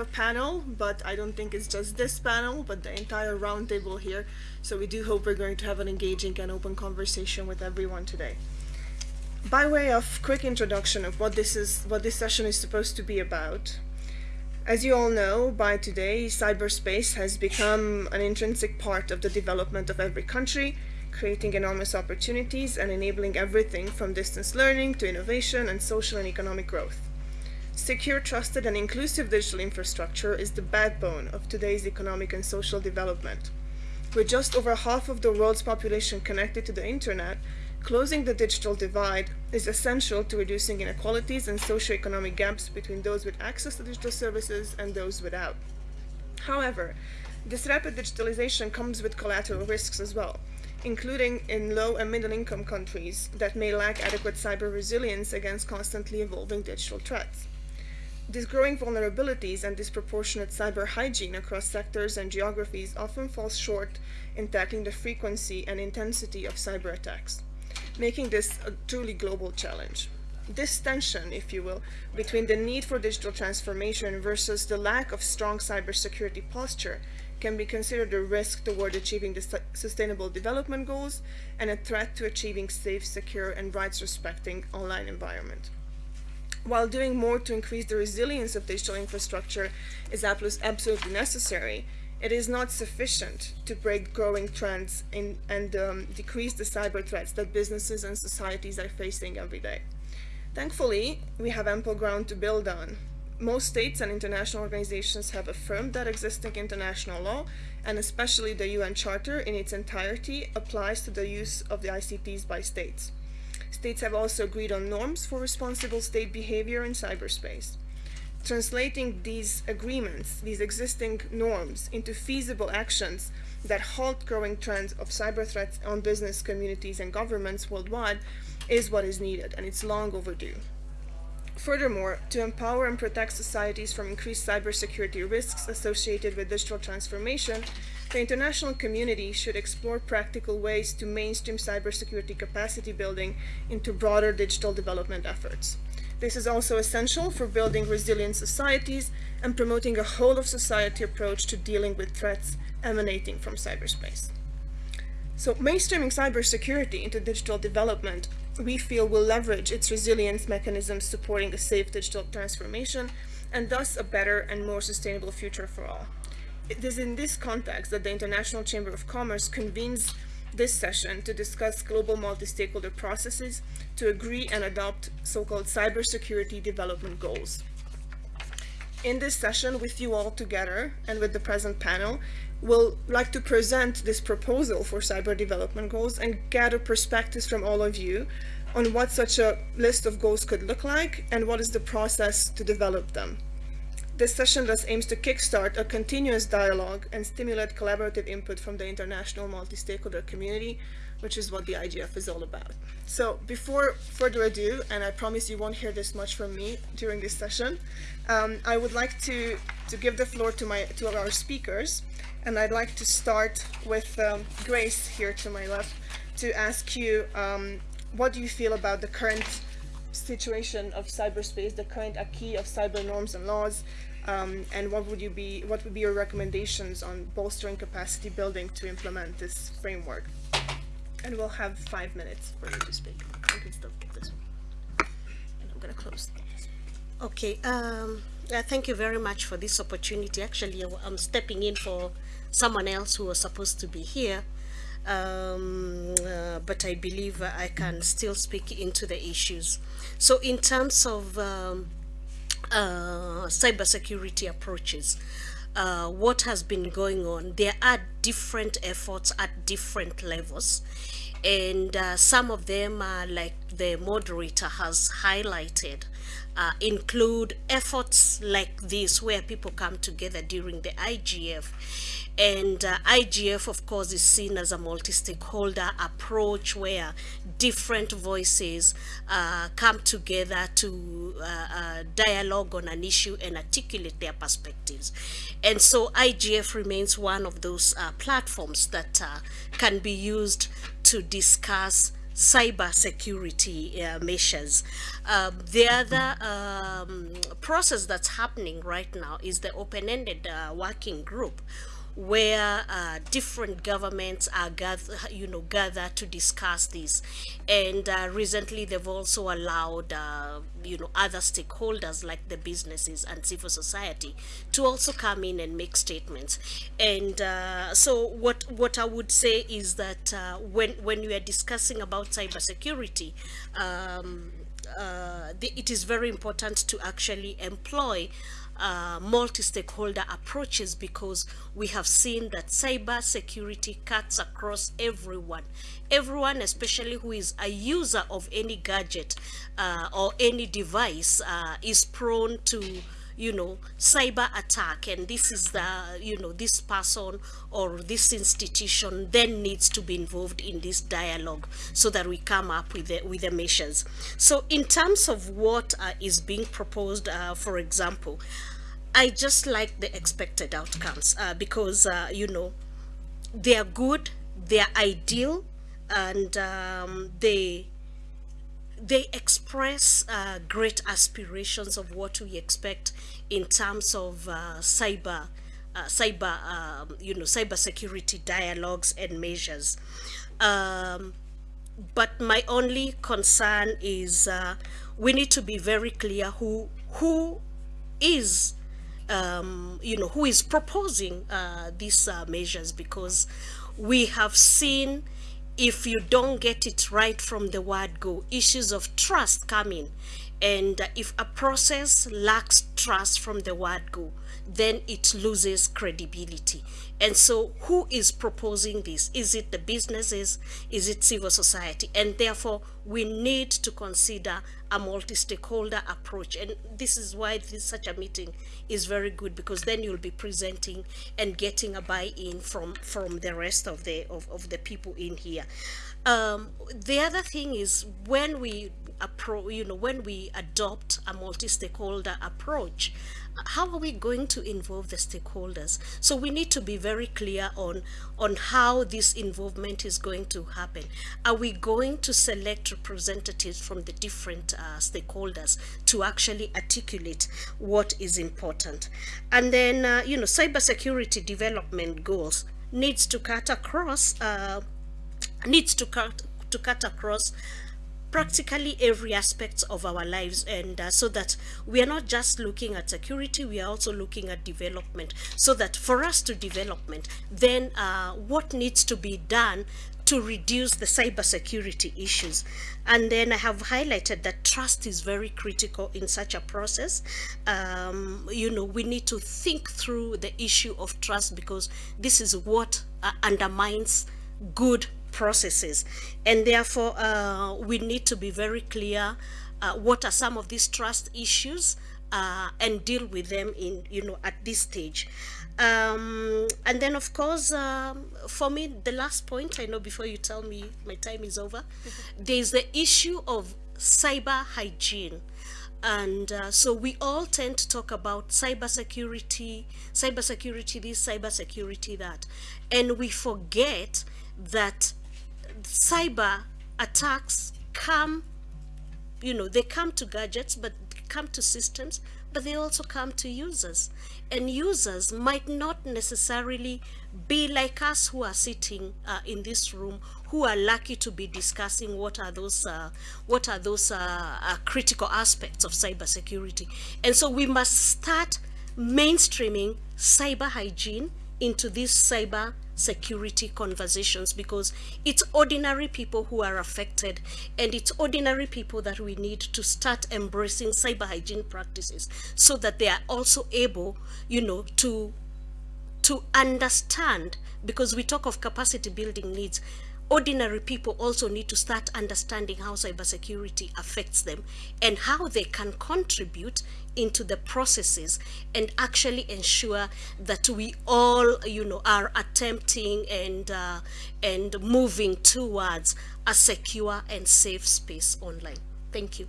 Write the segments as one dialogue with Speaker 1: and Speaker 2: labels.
Speaker 1: have a panel, but I don't think it's just this panel, but the entire roundtable here. So we do hope we're going to have an engaging and open conversation with everyone today. By way of quick introduction of what this is, what this session is supposed to be about, as you all know, by today, cyberspace has become an intrinsic part of the development of every country, creating enormous opportunities and enabling everything from distance learning to innovation and social and economic growth. Secure, trusted, and inclusive digital infrastructure is the backbone of today's economic and social development. With just over half of the world's population connected to the internet, Closing the digital divide is essential to reducing inequalities and socioeconomic gaps between those with access to digital services and those without. However, this rapid digitalization comes with collateral risks as well, including in low and middle income countries that may lack adequate cyber resilience against constantly evolving digital threats. These growing vulnerabilities and disproportionate cyber hygiene across sectors and geographies often falls short in tackling the frequency and intensity of cyber attacks making this a truly global challenge. This tension, if you will, between the need for digital transformation versus the lack of strong cybersecurity posture can be considered a risk toward achieving the sustainable development goals and a threat to achieving safe, secure, and rights-respecting online environment. While doing more to increase the resilience of digital infrastructure is absolutely necessary, it is not sufficient to break growing trends in, and um, decrease the cyber threats that businesses and societies are facing every day. Thankfully, we have ample ground to build on. Most states and international organizations have affirmed that existing international law, and especially the UN Charter in its entirety, applies to the use of the ICTs by states. States have also agreed on norms for responsible state behavior in cyberspace translating these agreements, these existing norms, into feasible actions that halt growing trends of cyber threats on business communities and governments worldwide is what is needed, and it's long overdue. Furthermore, to empower and protect societies from increased cybersecurity risks associated with digital transformation, the international community should explore practical ways to mainstream cybersecurity capacity building into broader digital development efforts. This is also essential for building resilient societies and promoting a whole of society approach to dealing with threats emanating from cyberspace. So mainstreaming cybersecurity into digital development, we feel will leverage its resilience mechanisms supporting a safe digital transformation and thus a better and more sustainable future for all. It is in this context that the International Chamber of Commerce convenes this session to discuss global multi-stakeholder processes to agree and adopt so-called cybersecurity development goals. In this session with you all together and with the present panel, we'll like to present this proposal for cyber development goals and gather perspectives from all of you on what such a list of goals could look like and what is the process to develop them. This session thus aims to kickstart a continuous dialogue and stimulate collaborative input from the international multi-stakeholder community, which is what the IGF is all about. So before further ado, and I promise you won't hear this much from me during this session, um, I would like to, to give the floor to, my, to our speakers, and I'd like to start with um, Grace here to my left to ask you um, what do you feel about the current situation of cyberspace, the current acquis of cyber norms and laws, um, and what would you be what would be your recommendations on bolstering capacity building to implement this framework? And we'll have five minutes for you to speak. You can this one. And i'm to close.
Speaker 2: Okay um, yeah, thank you very much for this opportunity. Actually i'm stepping in for someone else who was supposed to be here. Um, uh, but I believe I can still speak into the issues. So in terms of um, uh, cybersecurity approaches, uh, what has been going on. There are different efforts at different levels and uh, some of them are like the moderator has highlighted uh, include efforts like this where people come together during the IGF and uh, IGF of course is seen as a multi-stakeholder approach where different voices uh, come together to uh, uh, dialogue on an issue and articulate their perspectives and so IGF remains one of those uh, platforms that uh, can be used to discuss cyber security uh, measures. Um, the other um, process that's happening right now is the open-ended uh, working group where uh, different governments are gather, you know, gather to discuss this. And uh, recently they've also allowed, uh, you know, other stakeholders like the businesses and civil society to also come in and make statements. And uh, so what, what I would say is that uh, when, when we are discussing about cybersecurity, um, uh, the, it is very important to actually employ uh, multi-stakeholder approaches because we have seen that cyber security cuts across everyone. Everyone especially who is a user of any gadget uh, or any device uh, is prone to you know cyber attack. And this is the you know this person or this institution then needs to be involved in this dialogue so that we come up with the with the measures. So in terms of what uh, is being proposed uh, for example I just like the expected outcomes uh, because, uh, you know, they are good, they are ideal, and um, they they express uh, great aspirations of what we expect in terms of uh, cyber uh, cyber um, you know cyber security dialogues and measures. Um, but my only concern is uh, we need to be very clear who who is um, you know, who is proposing uh, these uh, measures because we have seen if you don't get it right from the word go, issues of trust come in. And if a process lacks trust from the word go, then it loses credibility. And so who is proposing this? Is it the businesses? Is it civil society? And therefore, we need to consider a multi-stakeholder approach. And this is why this, such a meeting is very good because then you'll be presenting and getting a buy-in from, from the rest of the, of, of the people in here. Um, the other thing is when we you know, when we adopt a multi-stakeholder approach, how are we going to involve the stakeholders? So we need to be very clear on, on how this involvement is going to happen. Are we going to select representatives from the different uh, stakeholders to actually articulate what is important? And then, uh, you know, cybersecurity development goals needs to cut across, uh, needs to cut, to cut across practically every aspect of our lives and uh, so that we are not just looking at security we are also looking at development so that for us to development then uh, what needs to be done to reduce the cybersecurity issues. And then I have highlighted that trust is very critical in such a process. Um, you know, we need to think through the issue of trust because this is what uh, undermines good processes. And therefore uh, we need to be very clear uh, what are some of these trust issues uh, and deal with them in you know at this stage. Um, and then of course um, for me the last point I know before you tell me my time is over there's the issue of cyber hygiene. And uh, so we all tend to talk about cyber security cyber security this cyber security that. And we forget that cyber attacks come, you know, they come to gadgets, but come to systems, but they also come to users. And users might not necessarily be like us who are sitting uh, in this room, who are lucky to be discussing what are those uh, what are those uh, uh critical aspects of cybersecurity. And so we must start mainstreaming cyber hygiene into this cyber security conversations because it's ordinary people who are affected and it's ordinary people that we need to start embracing cyber hygiene practices so that they are also able you know to to understand because we talk of capacity building needs ordinary people also need to start understanding how cybersecurity affects them and how they can contribute into the processes and actually ensure that we all you know are attempting and uh, and moving towards a secure and safe space online. Thank you.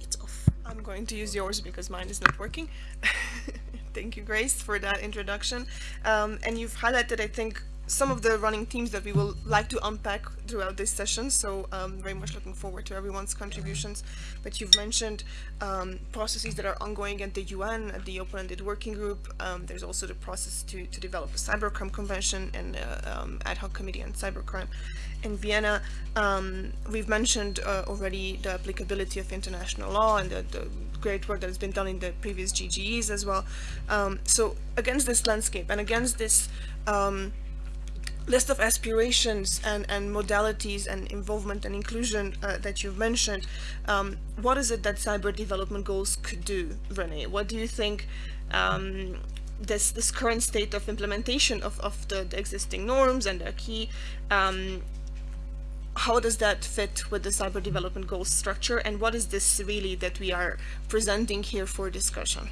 Speaker 1: It's off. I'm going to use yours because mine is not working. Thank you, Grace, for that introduction. Um, and you've highlighted, I think, some of the running themes that we will like to unpack throughout this session. So um, very much looking forward to everyone's contributions. But you've mentioned um, processes that are ongoing at the UN, at the Open-Ended Working Group. Um, there's also the process to, to develop a cybercrime convention and uh, um, ad hoc committee on cybercrime in Vienna. Um, we've mentioned uh, already the applicability of international law and the, the, great work that has been done in the previous GGEs as well. Um, so against this landscape and against this um, list of aspirations and, and modalities and involvement and inclusion uh, that you've mentioned, um, what is it that cyber development goals could do, Renee? What do you think um, this this current state of implementation of, of the, the existing norms and the key um, how does that fit with the cyber development goals structure and what is this really that we are presenting here for discussion?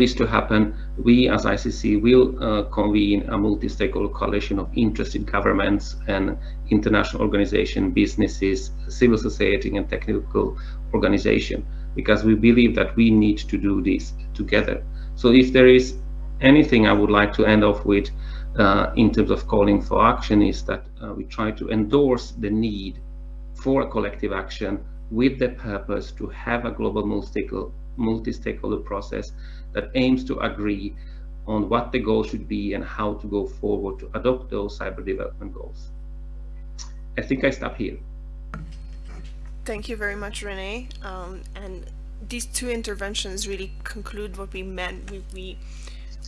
Speaker 3: This to happen, we as ICC will uh, convene a multi-stakeholder coalition of interested governments and international organizations, businesses, civil society and technical organization, because we believe that we need to do this together. So if there is anything I would like to end off with uh, in terms of calling for action is that uh, we try to endorse the need for a collective action with the purpose to have a global multi-stakeholder process that aims to agree on what the goal should be and how to go forward to adopt those cyber development goals. I think I stop here.
Speaker 1: Thank you very much, Renee. Um, and these two interventions really conclude what we meant. We, we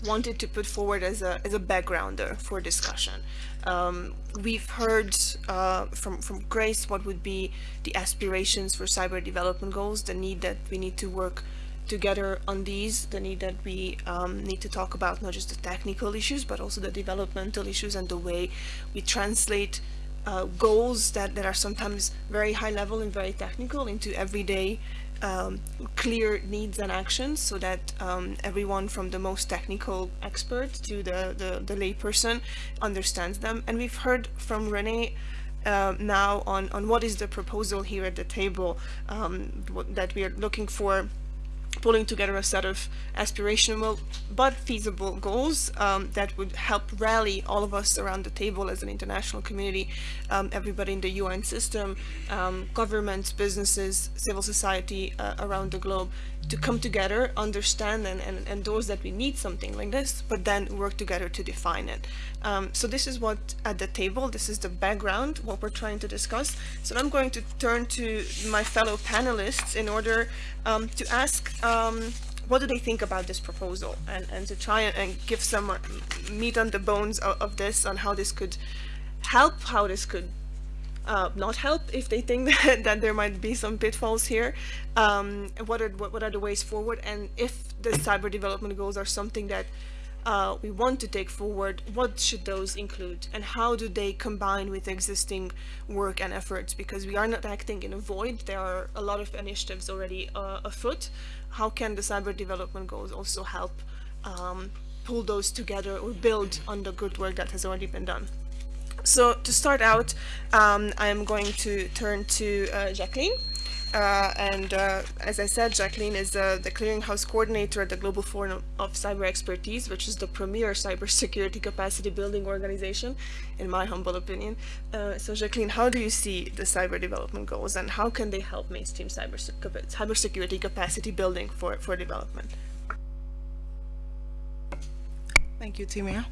Speaker 1: wanted to put forward as a, as a backgrounder for discussion. Um, we've heard uh, from, from Grace what would be the aspirations for cyber development goals, the need that we need to work together on these, the need that we um, need to talk about not just the technical issues, but also the developmental issues and the way we translate uh, goals that, that are sometimes very high level and very technical into everyday um, clear needs and actions so that um, everyone from the most technical expert to the, the, the layperson understands them. And we've heard from Renee uh, now on, on what is the proposal here at the table um, that we are looking for pulling together a set of aspirational but feasible goals um, that would help rally all of us around the table as an international community, um, everybody in the UN system, um, governments, businesses, civil society uh, around the globe to come together, understand and, and endorse that we need something like this, but then work together to define it. Um, so this is what at the table, this is the background, what we're trying to discuss. So I'm going to turn to my fellow panelists in order um, to ask um, what do they think about this proposal and, and to try and, give some meat on the bones of, of, this on how this could help, how this could uh, not help if they think that, that there might be some pitfalls here. Um, what, are, what, what are the ways forward and if the cyber development goals are something that uh, we want to take forward, what should those include and how do they combine with existing work and efforts because we are not acting in a void, there are a lot of initiatives already uh, afoot. How can the cyber development goals also help um, pull those together or build on the good work that has already been done? So to start out, um, I am going to turn to uh, Jacqueline. Uh, and uh, as I said, Jacqueline is uh, the clearinghouse coordinator at the Global Forum of Cyber Expertise, which is the premier cybersecurity capacity building organization, in my humble opinion. Uh, so Jacqueline, how do you see the cyber development goals and how can they help mainstream cyber cybersecurity capacity building for, for development?
Speaker 4: Thank you, Timea.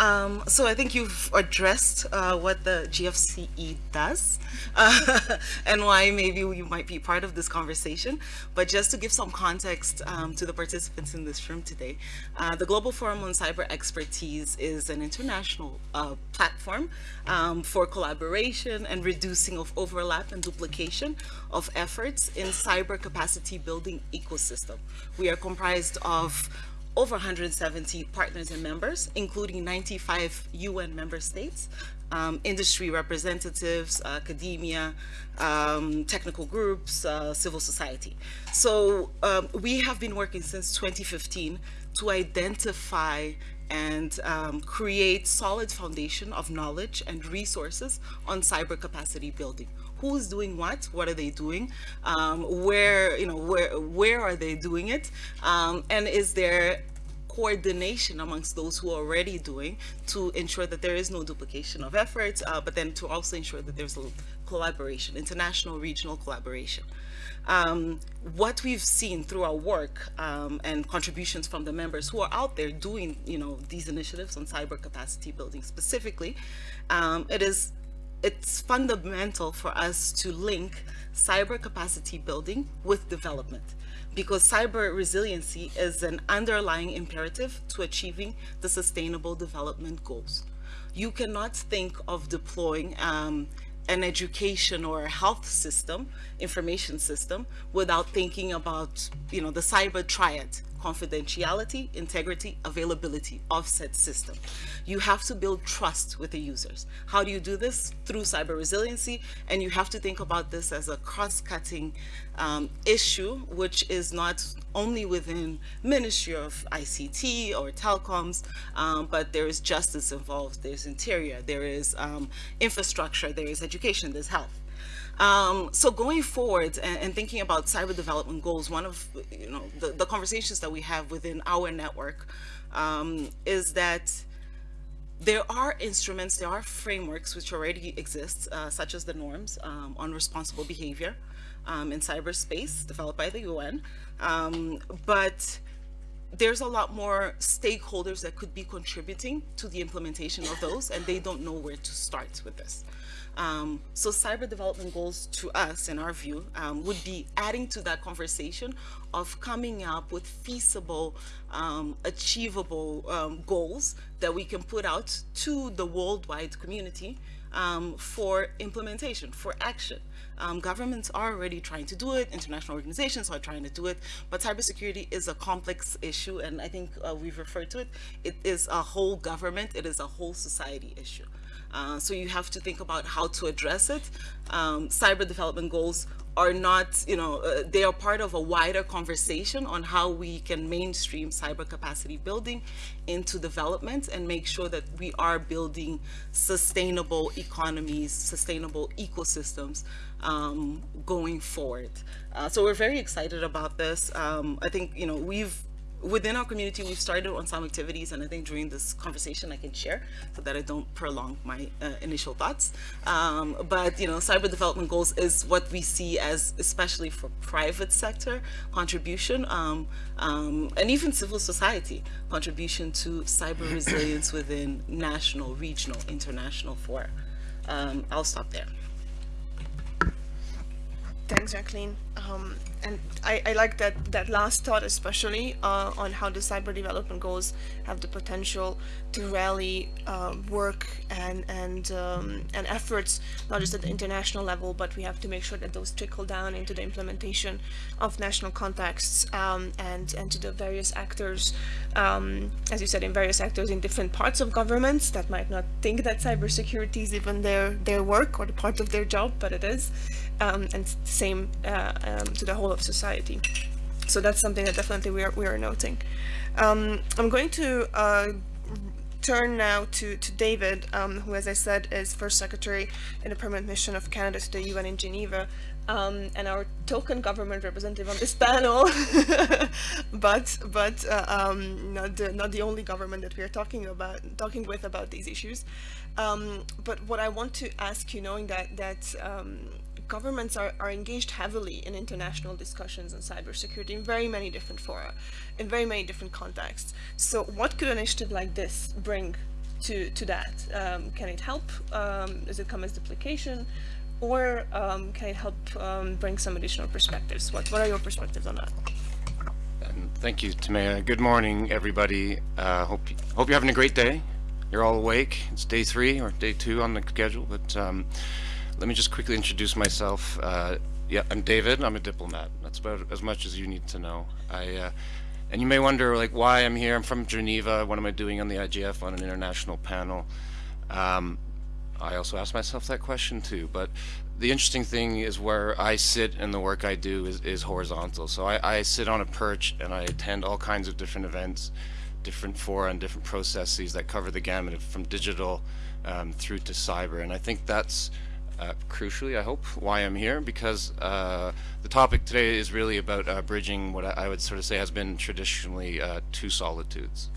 Speaker 4: Um, so I think you've addressed uh, what the GFCE does uh, and why maybe you might be part of this conversation. But just to give some context um, to the participants in this room today, uh, the Global Forum on Cyber Expertise is an international uh, platform um, for collaboration and reducing of overlap and duplication of efforts in cyber capacity building ecosystem. We are comprised of over 170 partners and members, including 95 UN member states, um, industry representatives, academia, um, technical groups, uh, civil society. So um, we have been working since 2015 to identify and um, create solid foundation of knowledge and resources on cyber capacity building who's doing what what are they doing um, where you know where where are they doing it um, and is there coordination amongst those who are already doing to ensure that there is no duplication of efforts uh, but then to also ensure that there's a collaboration international regional collaboration. Um, what we've seen through our work um, and contributions from the members who are out there doing you know these initiatives on cyber capacity building specifically um, it is it's fundamental for us to link cyber capacity building with development because cyber resiliency is an underlying imperative to achieving the sustainable development goals. You cannot think of deploying um, an education or a health system, information system, without thinking about, you know, the cyber triad, confidentiality, integrity, availability of said system. You have to build trust with the users. How do you do this? Through cyber resiliency, and you have to think about this as a cross-cutting um, issue, which is not only within Ministry of ICT or telecoms, um, but there is justice involved, there's interior, there is um, infrastructure, there is education, there's health. Um, so going forward and, and, thinking about cyber development goals, one of you know the, the conversations that we have within our network um, is that there are instruments, there are frameworks which already exist, uh, such as the norms um, on responsible behavior um, in cyberspace developed by the UN. Um, but there's a lot more stakeholders that could be contributing to the implementation of those, and they don't know where to start with this. Um, so cyber development goals to us, in our view, um, would be adding to that conversation of coming up with feasible, um, achievable um, goals that we can put out to the worldwide community um, for implementation, for action. Um, governments are already trying to do it, international organizations are trying to do it, but cybersecurity is a complex issue, and I think uh, we've referred to it. It is a whole government, it is a whole society issue. Uh, so you have to think about how to address it. Um, cyber development goals are not, you know, uh, they are part of a wider conversation on how we can mainstream cyber capacity building into development and make sure that we are building sustainable economies, sustainable ecosystems um, going forward. Uh, so we're very excited about this. Um, I think, you know, we've within our community, we've started on some activities, and I think during this conversation I can share so that I don't prolong my uh, initial thoughts. Um, but you know, cyber development goals is what we see as, especially for private sector contribution, um, um, and even civil society contribution to cyber resilience within national, regional, international fora. Um, I'll stop there.
Speaker 1: Thanks, Jacqueline. Um, and I, I, like that that last thought especially uh, on how the cyber development goals have the potential to rally uh, work and and um, and efforts not just at the international level but we have to make sure that those trickle down into the implementation of national contexts um, and and to the various actors um, as you said in various actors in different parts of governments that might not think that cybersecurity is even their their work or the part of their job but it is um, and same uh, um, to the whole of society. So that's something that definitely we are, we are noting. Um, I'm going to uh, turn now to, to David, um, who, as I said, is First Secretary in the Permanent Mission of Canada to the UN in Geneva, um, and our token government representative on this panel, but but uh, um, not the not the only government that we are talking about talking with about these issues. But what I want to ask you, knowing that that governments are, are engaged heavily in international discussions on cybersecurity in very many different fora, in very many different contexts. So what could an initiative like this bring to, to that? Um, can it help? Um, does it come as duplication? Or um, can it help um, bring some additional perspectives? What, what are your perspectives on that?
Speaker 5: Thank you, Timea. Good morning, everybody. Uh, hope, hope you're having a great day. You're all awake. It's day three or day two on the schedule, but um, let me just quickly introduce myself. Uh, yeah, I'm David. I'm a diplomat. That's about as much as you need to know. I, uh, and you may wonder, like, why I'm here. I'm from Geneva. What am I doing on the IGF on an international panel? Um, I also ask myself that question too. But the interesting thing is where I sit and the work I do is, is horizontal. So I, I sit on a perch and I attend all kinds of different events, different fora and different processes that cover the gamut from digital um, through to cyber. And I think that's uh, crucially, I hope, why I'm here, because uh, the topic today is really about uh, bridging what I would sort of say has been traditionally uh, two solitudes.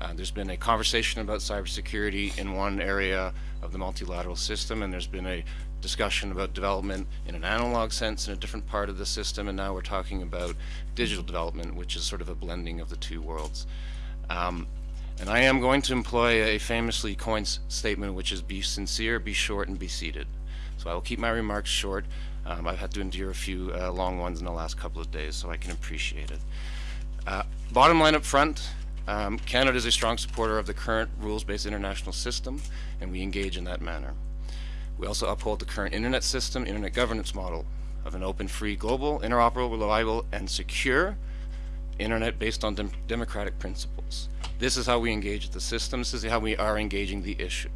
Speaker 5: Uh, there's been a conversation about cybersecurity in one area of the multilateral system, and there's been a discussion about development in an analog sense in a different part of the system, and now we're talking about digital development, which is sort of a blending of the two worlds. Um, and I am going to employ a famously coined statement, which is be sincere, be short, and be seated. So I will keep my remarks short. Um, I've had to endure a few uh, long ones in the last couple of days, so I can appreciate it. Uh, bottom line up front, um, Canada is a strong supporter of the current rules-based international system, and we engage in that manner. We also uphold the current internet system, internet governance model of an open, free, global, interoperable, reliable, and secure internet based on dem democratic principles. This is how we engage the system. This is how we are engaging the issue.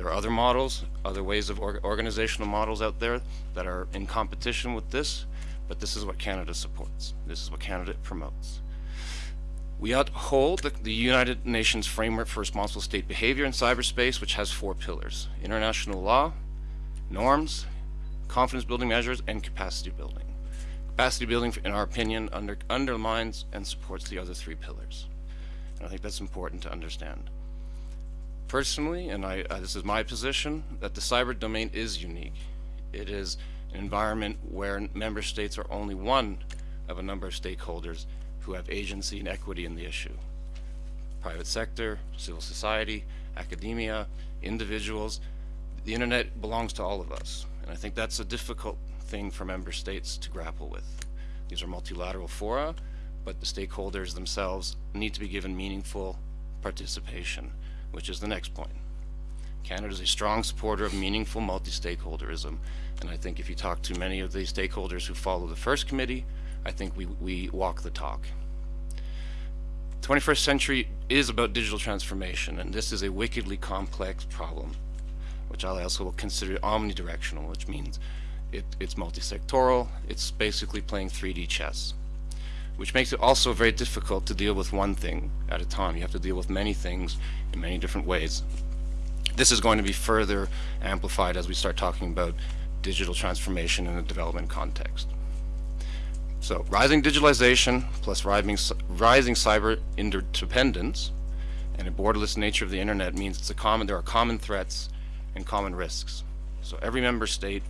Speaker 5: There are other models, other ways of or organizational models out there that are in competition with this, but this is what Canada supports. This is what Canada promotes. We uphold the, the United Nations Framework for Responsible State Behavior in Cyberspace, which has four pillars. International law, norms, confidence building measures, and capacity building. Capacity building, in our opinion, under, undermines and supports the other three pillars. And I think that's important to understand. Personally, and I, uh, this is my position, that the cyber domain is unique. It is an environment where member states are only one of a number of stakeholders who have agency and equity in the issue. Private sector, civil society, academia, individuals, the internet belongs to all of us. And I think that's a difficult thing for member states to grapple with. These are multilateral fora, but the stakeholders themselves need to be given meaningful participation, which is the next point. Canada is a strong supporter of meaningful multi-stakeholderism, and I think if you talk to many of the stakeholders who follow the first committee, I think we, we walk the talk. 21st century is about digital transformation, and this is a wickedly complex problem, which I also will consider omnidirectional, which means it, it's multi-sectoral, it's basically playing 3D chess, which makes it also very difficult to deal with one thing at a time. You have to deal with many things in many different ways. This is going to be further amplified as we start talking about digital transformation in a development context. So rising digitalization plus rising, rising cyber interdependence and a borderless nature of the internet means it's a common, there are common threats and common risks. So every member state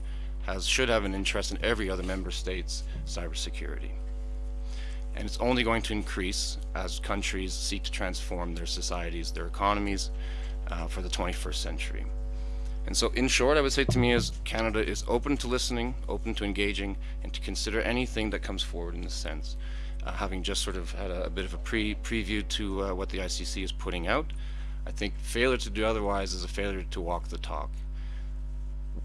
Speaker 5: has, should have an interest in every other member state's cybersecurity. And it's only going to increase as countries seek to transform their societies, their economies uh, for the 21st century. And so in short, I would say to me is Canada is open to listening, open to engaging, and to consider anything that comes forward in this sense. Uh, having just sort of had a, a bit of a pre preview to uh, what the ICC is putting out, I think failure to do otherwise is a failure to walk the talk.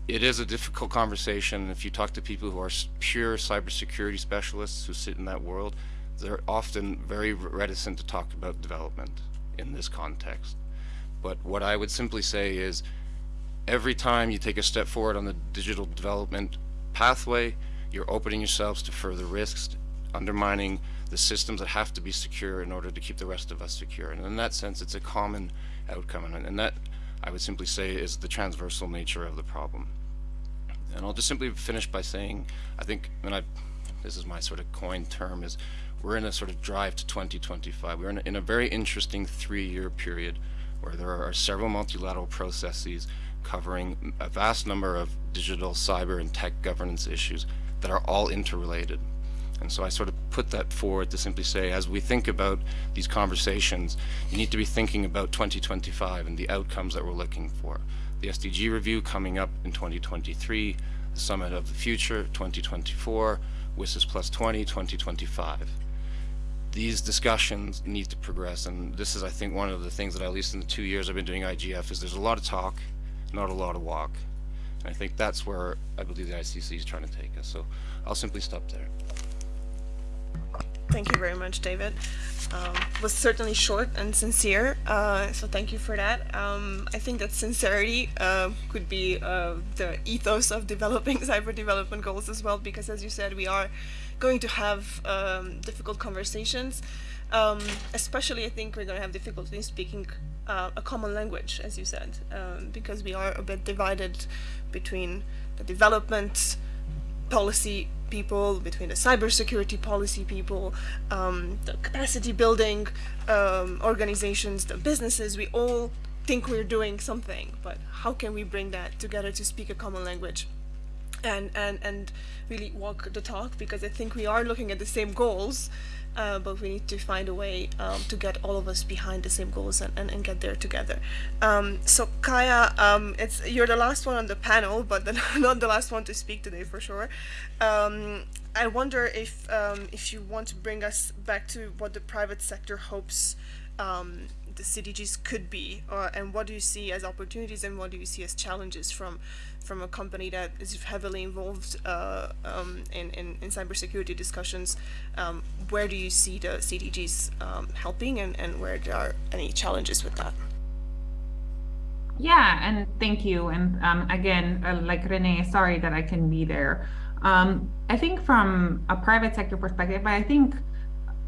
Speaker 5: It is a difficult conversation. If you talk to people who are pure cybersecurity specialists who sit in that world, they're often very reticent to talk about development in this context. But what I would simply say is every time you take a step forward on the digital development pathway, you're opening yourselves to further risks, undermining the systems that have to be secure in order to keep the rest of us secure. And in that sense, it's a common outcome. And, that, I would simply say, is the transversal nature of the problem. And I'll just simply finish by saying, I think, and I, this is my sort of coined term, is we're in a sort of drive to 2025. We're in a, in a very interesting three-year period where there are several multilateral processes covering a vast number of digital, cyber, and tech governance issues that are all interrelated. And so I sort of put that forward to simply say, as we think about these conversations, you need to be thinking about 2025 and the outcomes that we're looking for. The SDG review coming up in 2023, the Summit of the Future 2024, WSIS Plus 20 2025. These discussions need to progress, and this is, I think, one of the things that at least in the two years I've been doing IGF is there's a lot of talk, not a lot of walk. And I think that's where I believe the ICC is trying to take us. So I'll simply stop there.
Speaker 1: Thank you very much, David. Um, was certainly short and sincere, uh, so thank you for that. Um, I think that sincerity uh, could be uh, the ethos of developing cyber development goals as well, because as you said, we are going to have um, difficult conversations. Um, especially, I think we're going to have difficulty speaking uh, a common language, as you said, um, because we are a bit divided between the development policy people, between the cybersecurity policy people, um, the capacity building um, organizations, the businesses. We all think we're doing something, but how can we bring that together to speak a common language? And, and, and really walk the talk because I think we are looking at the same goals uh, but we need to find a way um, to get all of us behind the same goals and, and, and get there together. Um, so Kaya, um, it's you're the last one on the panel, but the, not the last one to speak today for sure. Um, I wonder if um, if you want to bring us back to what the private sector hopes um, the CDGs could be, and what do you see as opportunities and what do you see as challenges from from a company that is heavily involved uh, um, in, in, in cybersecurity discussions? Um, where do you see the CDGs um, helping and, and where there are any challenges with that?
Speaker 6: Yeah, and thank you. And um, again, uh, like Renee, sorry that I can be there. Um, I think from a private sector perspective, but I think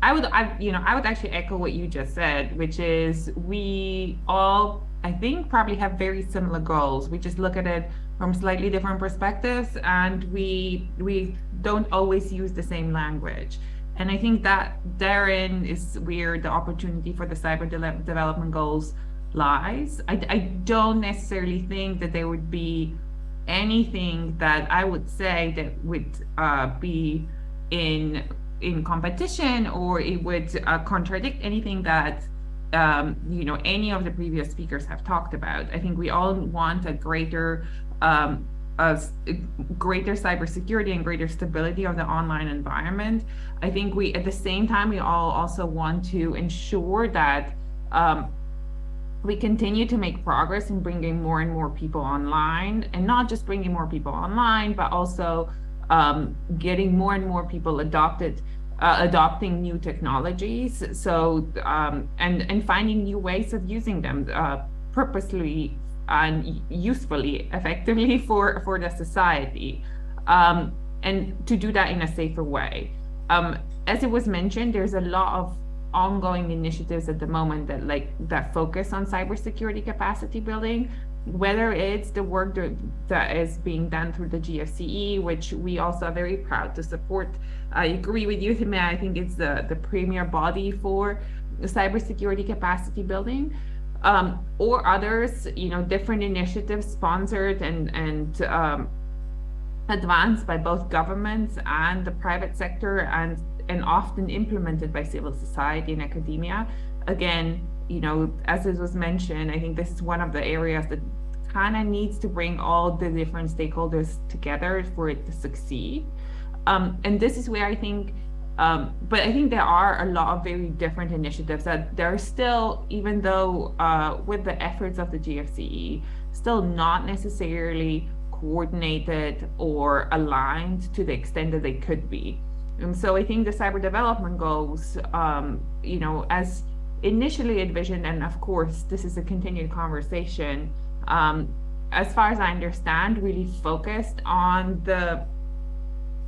Speaker 6: I would, I, you know, I would actually echo what you just said, which is we all, I think, probably have very similar goals. We just look at it from slightly different perspectives, and we we don't always use the same language. And I think that therein is where the opportunity for the cyber de development goals lies. I, I don't necessarily think that there would be anything that I would say that would uh, be in in competition or it would uh, contradict anything that um, you know any of the previous speakers have talked about. I think we all want a greater um, a greater cybersecurity and greater stability of the online environment. I think we at the same time we all also want to ensure that um, we continue to make progress in bringing more and more people online and not just bringing more people online, but also um, getting more and more people adopted, uh, adopting new technologies. So, um, and, and finding new ways of using them uh, purposely and usefully, effectively for, for the society. Um, and to do that in a safer way. Um, as it was mentioned, there's a lot of ongoing initiatives at the moment that like that focus on cybersecurity capacity building whether it's the work that, is being done through the GFCE, which we also are very proud to support. I agree with you, Timea. I think it's the, the premier body for cybersecurity capacity building. Um, or others, you know, different initiatives sponsored and, and um, advanced by both governments and the private sector and and often implemented by civil society and academia. Again, you know, as it was mentioned, I think this is one of the areas that kind of needs to bring all the different stakeholders together for it to succeed. Um, and this is where I think, um, but I think there are a lot of very different initiatives that there are still, even though uh, with the efforts of the GFCE, still not necessarily coordinated or aligned to the extent that they could be. And so I think the cyber development goals, um, you know, as initially envisioned, and of course, this is a continued conversation, um, as far as I understand, really focused on the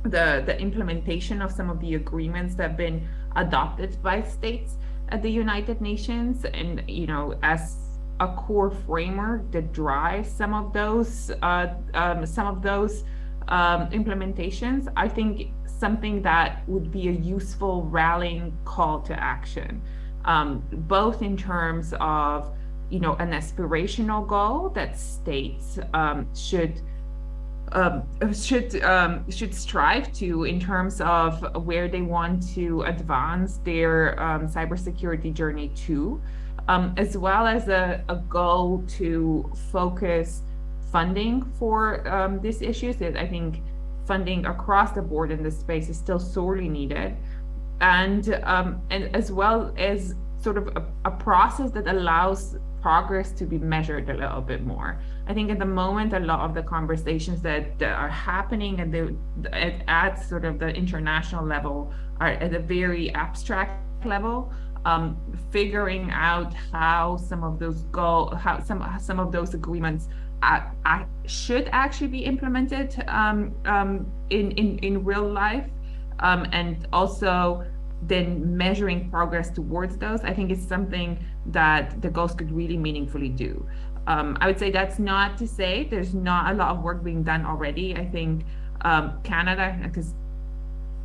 Speaker 6: the the implementation of some of the agreements that have been adopted by states at the United Nations, and you know, as a core framework that drives some of those uh, um, some of those um, implementations. I think something that would be a useful rallying call to action, um, both in terms of, you know, an aspirational goal that states um, should um, should um, should strive to in terms of where they want to advance their um, cybersecurity journey to, um, as well as a, a goal to focus funding for um, these issues. That I think funding across the board in this space is still sorely needed, and and as well as sort of a, a process that allows progress to be measured a little bit more. I think at the moment, a lot of the conversations that, are happening at the at, at, sort of the international level are at a very abstract level. Um, figuring out how some of those go, how some some of those agreements should actually be implemented um, um, in, in, in real life um, and also then measuring progress towards those, I think is something that the goals could really meaningfully do. Um, I would say that's not to say there's not a lot of work being done already. I think um, Canada, because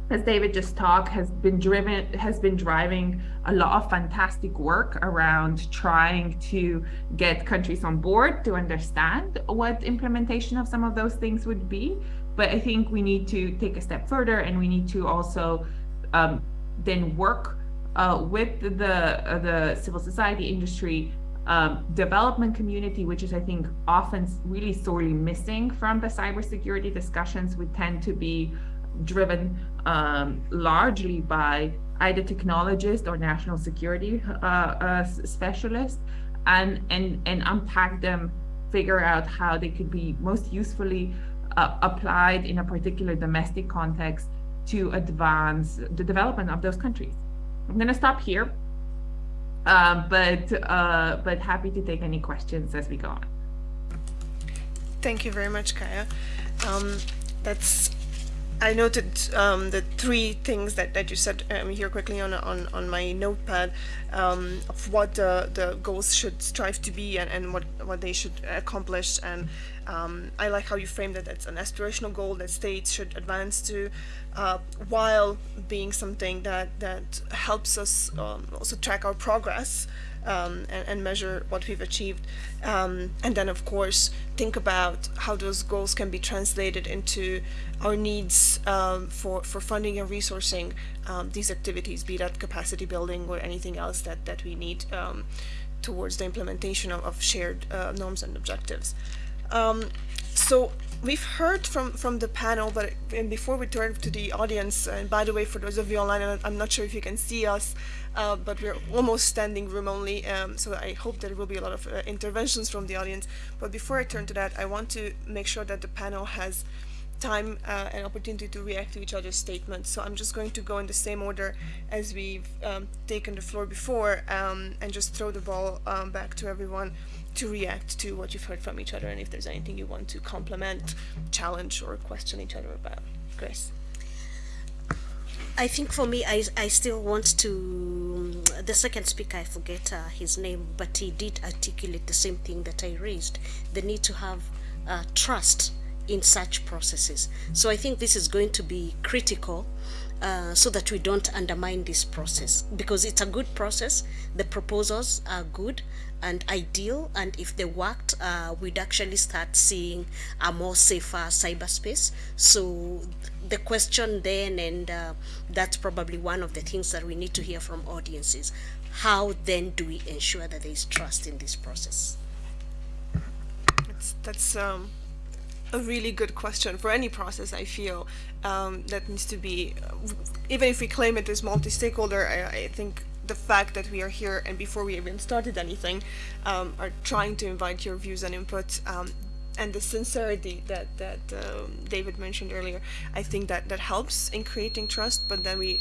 Speaker 6: as David just talked, has been driven, has been driving a lot of fantastic work around trying to get countries on board to understand what implementation of some of those things would be. But I think we need to take a step further and we need to also um, then work uh, with the, uh, the civil society industry um, development community, which is, I think, often really sorely missing from the cybersecurity discussions, we tend to be driven um, largely by either technologists or national security uh, uh, specialists and, and, and unpack them, figure out how they could be most usefully uh, applied in a particular domestic context to advance the development of those countries. I'm going to stop here, uh, but uh, but happy to take any questions as we go on.
Speaker 1: Thank you very much, Kaya. Um, that's I noted um, the three things that, that you said um, here quickly on, on, on my notepad um, of what the, the goals should strive to be and, and what, what they should accomplish. And um, I like how you framed it. It's an aspirational goal that states should advance to uh, while being something that, that helps us um, also track our progress um, and, and, measure what we've achieved. Um, and then, of course, think about how those goals can be translated into our needs um, for, for funding and resourcing um, these activities, be that capacity building or anything else that, that we need towards the implementation of, of shared uh, norms and objectives. Um, so we've heard from from the panel but and before we turn to the audience and by the way for those of you online i'm not sure if you can see us uh, but we're almost standing room only um, so i hope there will be a lot of uh, interventions from the audience. But before i turn to that i want to make sure that the panel has time uh, and opportunity to react to each other's statements. So i'm just going to go in the same order as we've um, taken the floor before um, and just throw the ball um, back to everyone to react to what you've heard from each other and if there's anything you want to compliment, challenge, or question each other about. Grace.
Speaker 2: I think for me, I, I still want to, the second speaker, I forget uh, his name, but he did articulate the same thing that I raised, the need to have uh, trust in such processes. So I think this is going to be critical uh, so that we don't undermine this process because it's a good process. The proposals are good, and ideal and if they worked uh, we'd actually start seeing a more safer cyberspace. So the question then and uh, that's probably one of the things that we need to hear from audiences how then do we ensure that there is trust in this process?
Speaker 1: That's, that's um, a really good question for any process I feel um, that needs to be even if we claim it as multi-stakeholder I, I think the fact that we are here and before we even started anything um, are trying to invite your views and input um, and the sincerity that that um, David mentioned earlier I think that that helps in creating trust but then we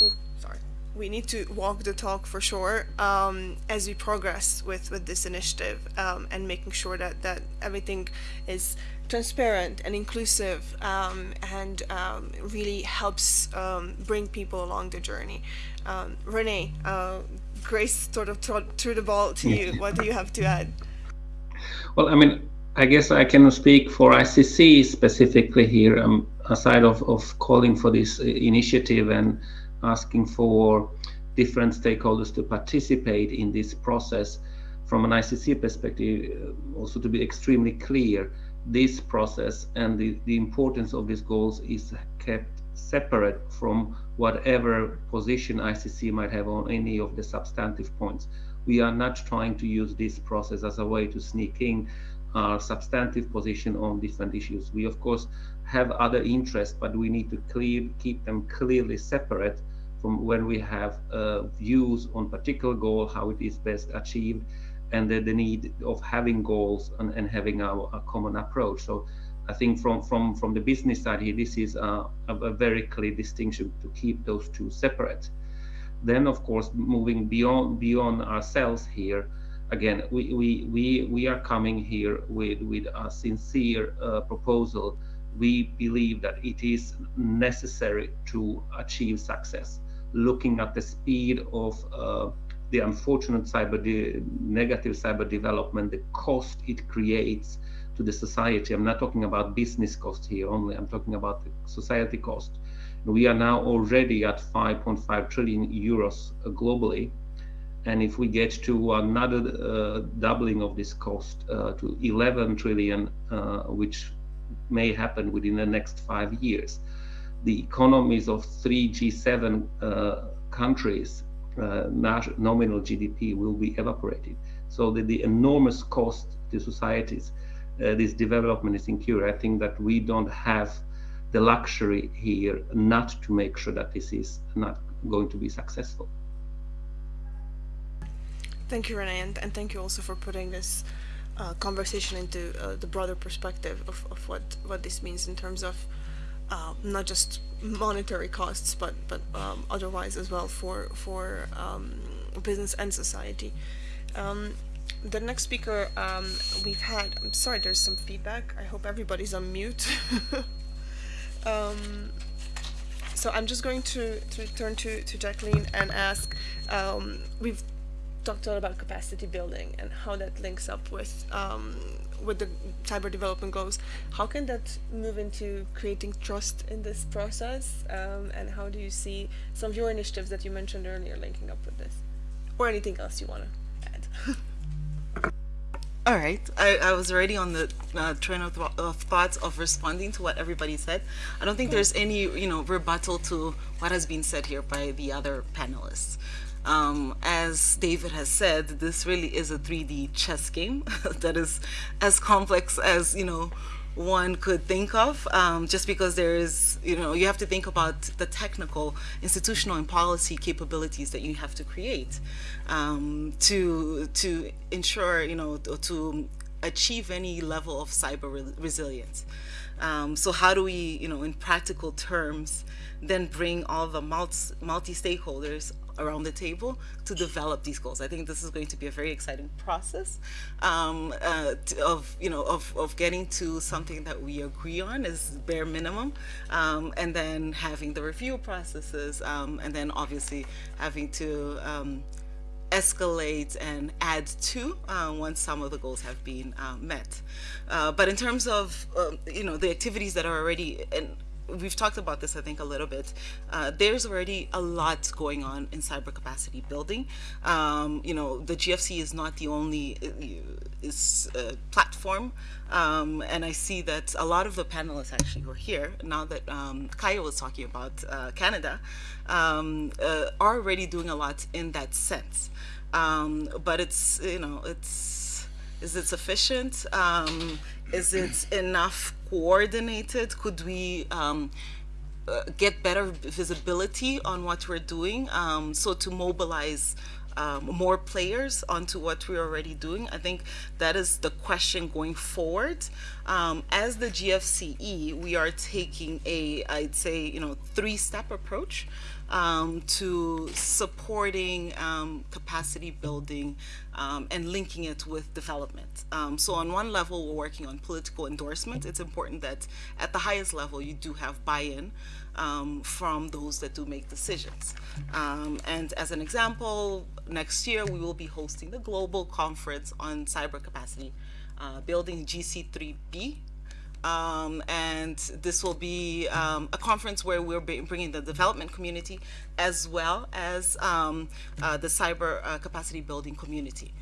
Speaker 1: oh sorry we need to walk the talk for sure um, as we progress with with this initiative um, and making sure that that everything is transparent and inclusive um, and um, really helps um, bring people along the journey. Um, Renee, uh, Grace sort of threw the ball to you. What do you have to add?
Speaker 3: Well, I mean, I guess I can speak for ICC specifically here, um, aside of, of calling for this initiative and asking for different stakeholders to participate in this process from an ICC perspective, uh, also to be extremely clear this process and the, the importance of these goals is kept separate from whatever position ICC might have on any of the substantive points. We are not trying to use this process as a way to sneak in our substantive position on different issues. We, of course, have other interests, but we need to clear, keep them clearly separate from when we have uh, views on particular goal, how it is best achieved, and the, the need of having goals and, and having a, a, common approach. So I think from from from the business side here, this is a, a, very clear distinction to keep those two separate. Then, of course, moving beyond beyond ourselves here, again, we we we, we are coming here with with a sincere uh, proposal. We believe that it is necessary to achieve success. Looking at the speed of uh, the unfortunate cyber negative cyber development, the cost it creates to the society. I'm not talking about business cost here only. I'm talking about the society cost. We are now already at 5.5 trillion euros uh, globally, and if we get to another uh, doubling of this cost uh, to 11 trillion, uh, which may happen within the next five years, the economies of three G7 uh, countries uh, nominal GDP will be evaporated. So the, the enormous cost to societies uh, this development is incurred. I think that we don't have the luxury here not to make sure that this is not going to be successful.
Speaker 1: Thank you, Renee, and, and thank you also for putting this uh, conversation into uh, the broader perspective of, of what, what this means in terms of uh, not just monetary costs, but but um, otherwise as well for for um, business and society. Um, the next speaker um, we've had, I'm sorry, there's some feedback. I hope everybody's on mute. Um, so I'm just going to, to turn to, to Jacqueline and ask, um, we've talked a lot about capacity building and how that links up with um, with the cyber development goals. How can that move into creating trust in this process? Um, and how do you see some of your initiatives that you mentioned earlier linking up with this? Or anything else you want to add?
Speaker 4: All right, I, I was already on the uh, train of, th- of thoughts of responding to what everybody said. I don't think there's any, you know, rebuttal to what has been said here by the other panelists. Um, as David has said, this really is a 3D chess game that is as complex as, you know, one could think of um, just because there is, you know, you have to think about the technical, institutional, and policy capabilities that you have to create um, to to ensure, you know, to, achieve any level of cyber re resilience. Um, so how do we, you know, in practical terms, then bring all the multi, multi stakeholders around the table to develop these goals. I think this is going to be a very exciting process um, uh, of you know of, of getting to something that we agree on is bare minimum, um, and then having the review processes, um, and then obviously having to um, escalate and add to uh, once some of the goals have been uh, met. Uh, but in terms of um, you know the activities that are already and we've talked about this, I think, a little bit. Uh, there's already a lot going on in cyber capacity building. Um, you know, the GFC is not the only uh, is uh, platform, um, and I see that a lot of the panelists actually who are here now that um, Kaya was talking about uh, Canada um, uh, are already doing a lot in that sense. Um, but it's you know it's is it sufficient? Um, is it enough coordinated? Could we um, uh, get better visibility on what we're doing? Um, so to mobilize um, more players onto what we're already doing. I think that is the question going forward. Um, as the GFCE, we are taking a, I'd say, you know, three-step approach um, to supporting um, capacity building um, and linking it with development. Um, so on one level, we're working on political endorsement. It's important that at the highest level, you do have buy-in um, from those that do make decisions. Um, and as an example, next year, we will be hosting the global conference on cyber capacity uh, building GC3B um, and this will be um, a conference where we're bringing the development community as well as um, uh, the cyber uh, capacity building community.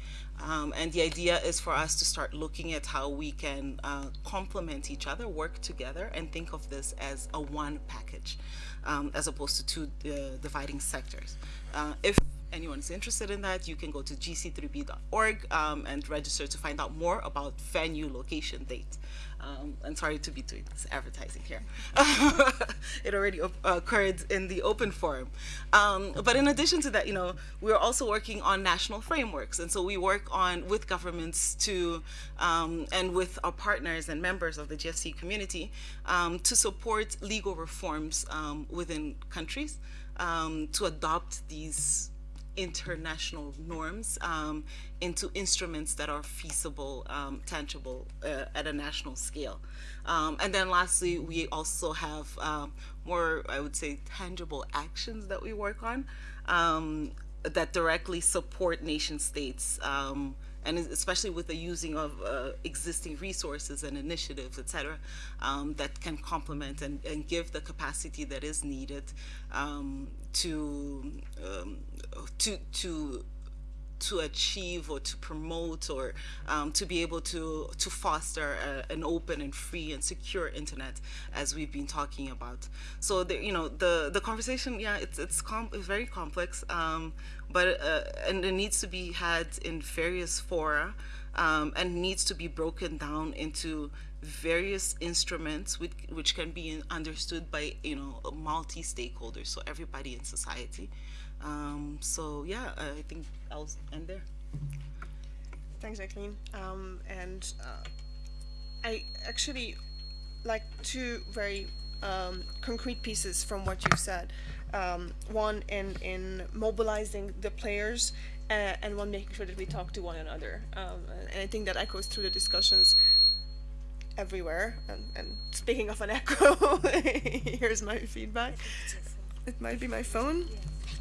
Speaker 4: Um, and the idea is for us to start looking at how we can uh, complement each other, work together, and think of this as a one package, um, as opposed to two uh, dividing sectors. Uh, if anyone is interested in that, you can go to gc3b.org um, and register to find out more about venue, location, date. Um, I'm sorry to be doing this advertising here. it already occurred in the open forum. Um, but in addition to that, you know, we're also working on national frameworks. And so we work on with governments to, um, and with our partners and members of the GFC community um, to support legal reforms um, within countries um, to adopt these international norms um, into instruments that are feasible, um, tangible uh, at a national scale. Um, and then lastly, we also have um, more, I would say, tangible actions that we work on um, that directly support nation states um, and especially with the using of uh, existing resources and initiatives, et cetera, um, that can complement and, and, give the capacity that is needed um, to, um, to, to to achieve or to promote or um, to be able to to foster a, an open and free and secure internet as we've been talking about so the, you know the the conversation yeah it's it's, com it's very complex um, but uh, and it needs to be had in various fora um, and needs to be broken down into various instruments which, which can be understood by you know multi stakeholders, so everybody in society. Um, so yeah, I think I'll end there.
Speaker 1: Thanks, Jacqueline. Um, and uh, I actually like two very um, concrete pieces from what you said. Um, one in in mobilizing the players, uh, and one making sure that we talk to one another. Um, and, and I think that echoes through the discussions everywhere. And, and speaking of an echo, here's my feedback. It might be my phone.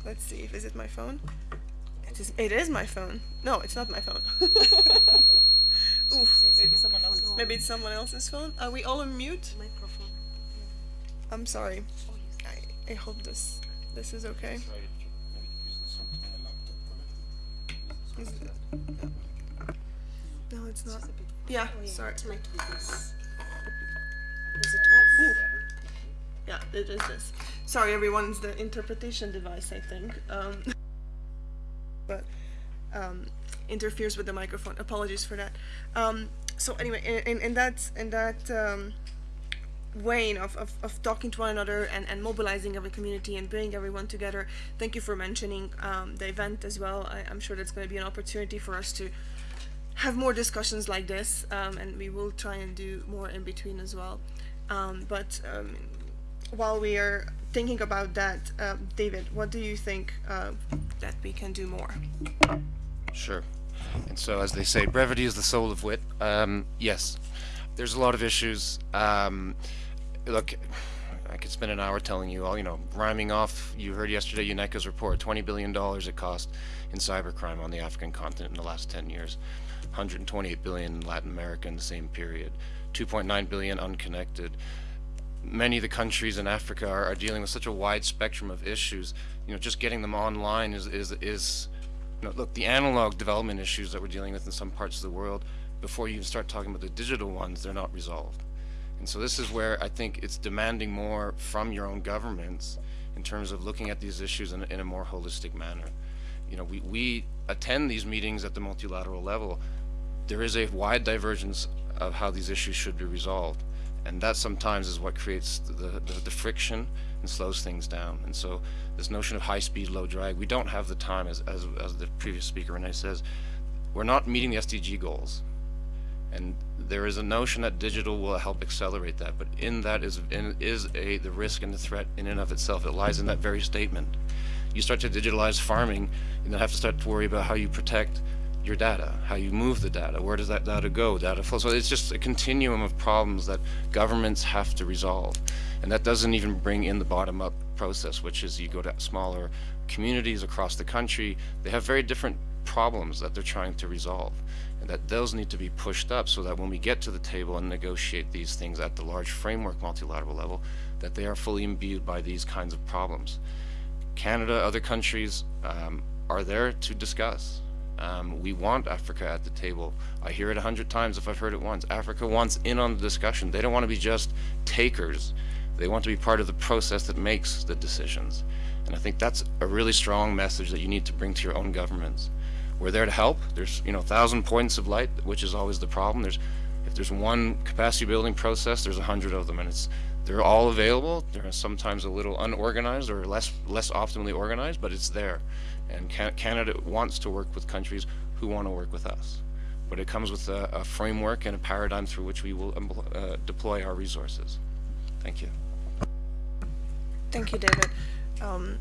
Speaker 1: Let's see if is it my phone. It is. It is my phone. No, it's not my phone. Oof.
Speaker 4: Maybe someone else.
Speaker 1: Maybe it's someone else's phone. Are we all on mute?
Speaker 2: Microphone.
Speaker 1: I'm sorry. Oh, I, I hope this this is okay. Is it- No, it's not. Oh, yeah, sorry.
Speaker 2: It might be. Is it off?
Speaker 1: Yeah, it is this. Sorry, everyone. The interpretation device, I think. Um, but um, interferes with the microphone. Apologies for that. Um, so anyway, in, in, that in that um, of, of, of talking to one another and, and mobilizing every community and bringing everyone together, thank you for mentioning um, the event as well. I, I'm sure that's going to be an opportunity for us to have more discussions like this, um, and we will try and do more in between as well. Um, but um, while we are thinking about that, uh, David, what do you think uh, that we can do more?
Speaker 5: Sure. And so, as they say, brevity is the soul of wit. Um, yes, there's a lot of issues. Um, look, I could spend an hour telling you all, you know, rhyming off. You heard yesterday UNECA's report $20 billion it cost in cybercrime on the African continent in the last 10 years, 128 billion in Latin America in the same period, 2.9 billion unconnected many of the countries in Africa are, are dealing with such a wide spectrum of issues. You know, just getting them online is is is you know, look, the analog development issues that we're dealing with in some parts of the world, before you even start talking about the digital ones, they're not resolved. And so this is where I think it's demanding more from your own governments in terms of looking at these issues in, a- in a more holistic manner. You know, we, we attend these meetings at the multilateral level. There is a wide divergence of how these issues should be resolved. And that sometimes is what creates the, the, the friction and slows things down. And so this notion of high speed, low drag, we don't have the time, as, as, as the previous speaker Renee says, we're not meeting the SDG goals. And there is a notion that digital will help accelerate that, but in that is in, is a the risk and the threat in and of itself. It lies in that very statement. You start to digitalize farming, you then have to start to worry about how you protect your data, how you move the data, where does that data go, data flow. So it's just a continuum of problems that governments have to resolve. And that doesn't even bring in the bottom-up process, which is you go to smaller communities across the country, they have very different problems that they're trying to resolve. And that those need to be pushed up so that when we get to the table and negotiate these things at the large framework multilateral level, that they are fully imbued by these kinds of problems. Canada, other countries um, are there to discuss. Um, we want Africa at the table. I hear it a hundred times if I've heard it once. Africa wants in on the discussion. They don't want to be just takers. They want to be part of the process that makes the decisions. And I think that's a really strong message that you need to bring to your own governments. We're there to help. There's, you know, a thousand points of light, which is always the problem. There's, if there's one capacity building process, there's a hundred of them, and it's, they're all available. They're sometimes a little unorganized or less, less optimally organized, but it's there. And Canada wants to work with countries who want to work with us. But it comes with a, a framework and a paradigm through which we will uh, deploy our resources. Thank you.
Speaker 1: Thank you, David. Um,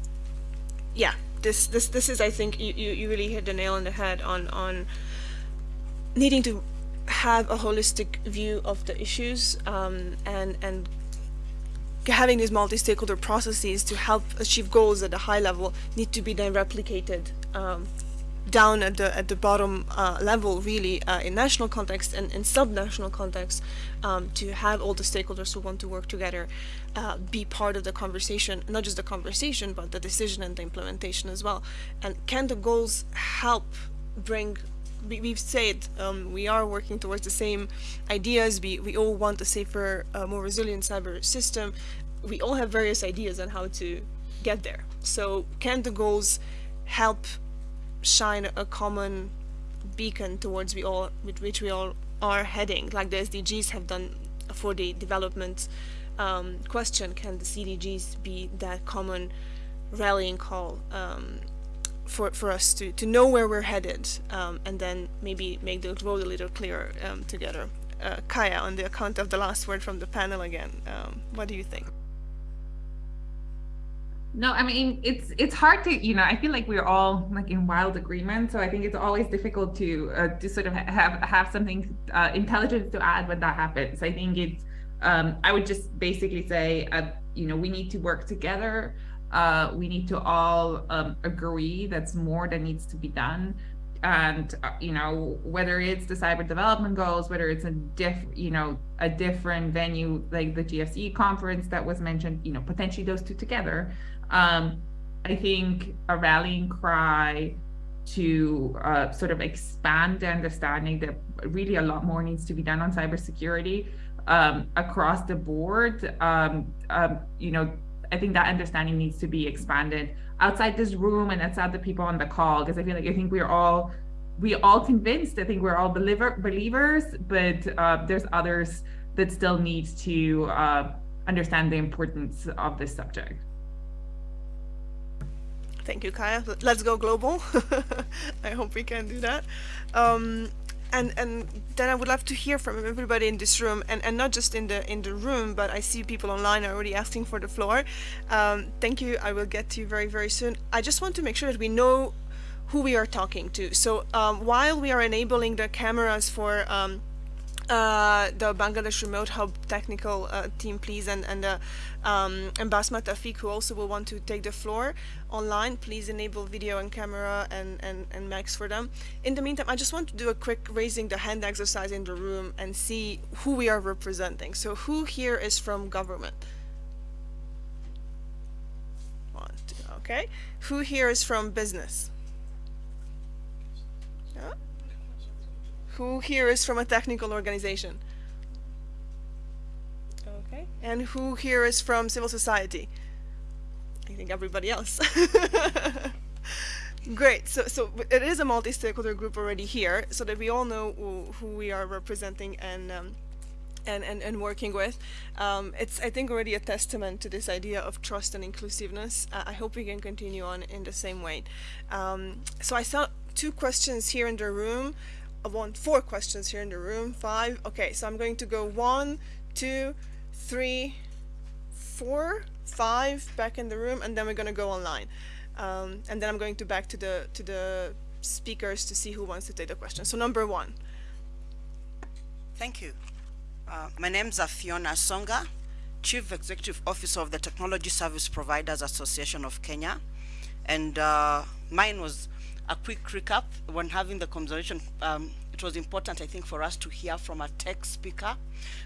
Speaker 1: yeah, this this this is I think you, you, you really hit the nail on the head on on needing to have a holistic view of the issues um, and and having these multi-stakeholder processes to help achieve goals at a high level need to be then replicated um, down at the at the bottom uh, level really uh, in national context and in sub-national context um, to have all the stakeholders who want to work together uh, be part of the conversation not just the conversation but the decision and the implementation as well. And can the goals help bring we, we've said um, we are working towards the same ideas. We, we all want a safer uh, more resilient cyber system. We all have various ideas on how to get there. So can the goals help shine a common beacon towards we all with which we all are heading? Like the sdgs have done for the development um, question, can the CDGs be that common rallying call um, for, for us to, to know where we're headed um, and then maybe make the road a little clearer um, together. Uh, Kaya, on the account of the last word from the panel again, um, what do you think?
Speaker 6: No, I mean it's it's hard to you know I feel like we're all like in wild agreement, so I think it's always difficult to uh, to sort of have have something uh, intelligent to add when that happens. I think it's um, I would just basically say uh, you know we need to work together. Uh, we need to all um, agree that's more that needs to be done. And uh, you know whether it's the cyber development goals whether it's a diff you know a different venue like the gfce conference that was mentioned you know potentially those two together um, i think a rallying cry to uh, sort of expand the understanding that really a lot more needs to be done on cybersecurity um, across the board um, um, you know I think that understanding needs to be expanded outside this room and outside the people on the call because I feel like I think we're all we all convinced. I think we're all believer believers, but uh, there's others that still need to uh, understand the importance of this subject.
Speaker 1: Thank you, Kaya. Let's go global. I hope we can do that. Um, and and then I would love to hear from everybody in this room, and, and not just in the in the room, but I see people online already asking for the floor. Um, thank you. I will get to you very very soon. I just want to make sure that we know who we are talking to. So um, while we are enabling the cameras for um, uh, the Bangladesh Remote Hub technical uh, team, please, and, and uh, um, Basma who also will want to take the floor online, please enable video and camera and, and, and mics for them. In the meantime, I just want to do a quick raising the hand exercise in the room and see who we are representing. So who here is from government? One, two, okay. Who here is from business? Yeah. Who here is from a technical organization? Okay. And who here is from civil society? I think everybody else. Great. So, so it is a multi-stakeholder group already here, so that we all know who, we are representing and um, and, and, and working with. Um, it's, I think, already a testament to this idea of trust and inclusiveness. Uh, I hope we can continue on in the same way. Um, so I saw two questions here in the room. I want four questions here in the room. Five. Okay, so I'm going to go one, two, three, four, five back in the room, and then we're going to go online. Um, and then I'm going to back to the to the speakers to see who wants to take the question. So number one.
Speaker 7: Thank you. Uh, my name is Fiona Asonga, Chief Executive Officer of the Technology Service Providers Association of Kenya. And uh, mine was a quick recap when having the conversation. Um, it was important, I think, for us to hear from a tech speaker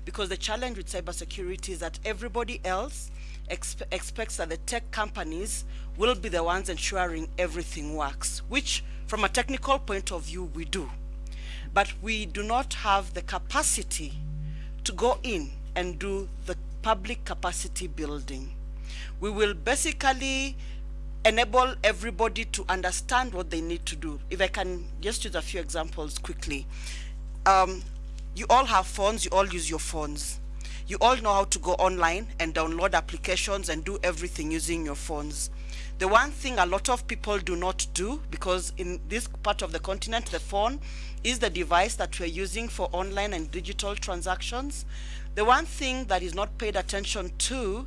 Speaker 7: because the challenge with cybersecurity is that everybody else expe expects that the tech companies will be the ones ensuring everything works, which from a technical point of view, we do. But we do not have the capacity to go in and do the public capacity building. We will basically enable everybody to understand what they need to do. If I can just use a few examples quickly. Um, you all have phones, you all use your phones. You all know how to go online and download applications and do everything using your phones. The one thing a lot of people do not do, because in this part of the continent, the phone is the device that we're using for online and digital transactions. The one thing that is not paid attention to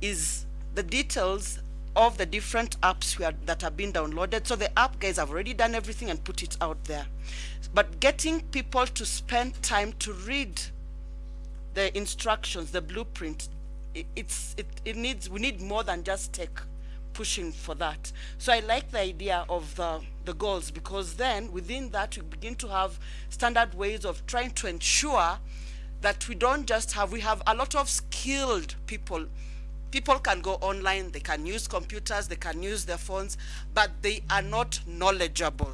Speaker 7: is the details of the different apps are, that have been downloaded. So the app guys have already done everything and put it out there. But getting people to spend time to read the instructions, the blueprint, it, it's it, it needs we need more than just tech pushing for that. So I like the idea of the the goals because then within that we begin to have standard ways of trying to ensure that we don't just have we have a lot of skilled people people can go online, they can use computers, they can use their phones, but they are not knowledgeable.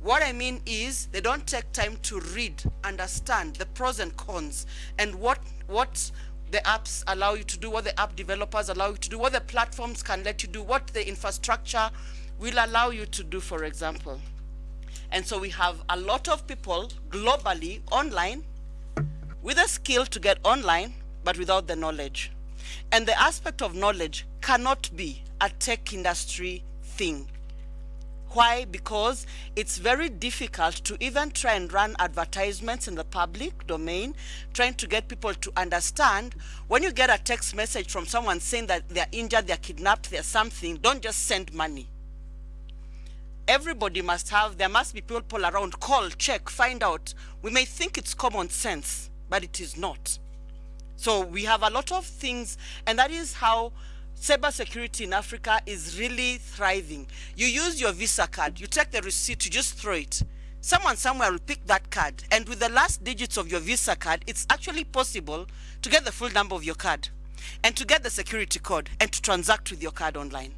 Speaker 7: What I mean is they don't take time to read, understand the pros and cons, and what, what the apps allow you to do, what the app developers allow you to do, what the platforms can let you do, what the infrastructure will allow you to do, for example. And so we have a lot of people globally online with the skill to get online, but without the knowledge. And the aspect of knowledge cannot be a tech industry thing. Why? Because it's very difficult to even try and run advertisements in the public domain, trying to get people to understand when you get a text message from someone saying that they're injured, they're kidnapped, they're something, don't just send money. Everybody must have, there must be people around, call, check, find out. We may think it's common sense, but it is not. So we have a lot of things, and that is how cybersecurity in Africa is really thriving. You use your Visa card, you take the receipt, you just throw it. Someone somewhere will pick that card, and with the last digits of your Visa card, it's actually possible to get the full number of your card, and to get the security code, and to transact with your card online.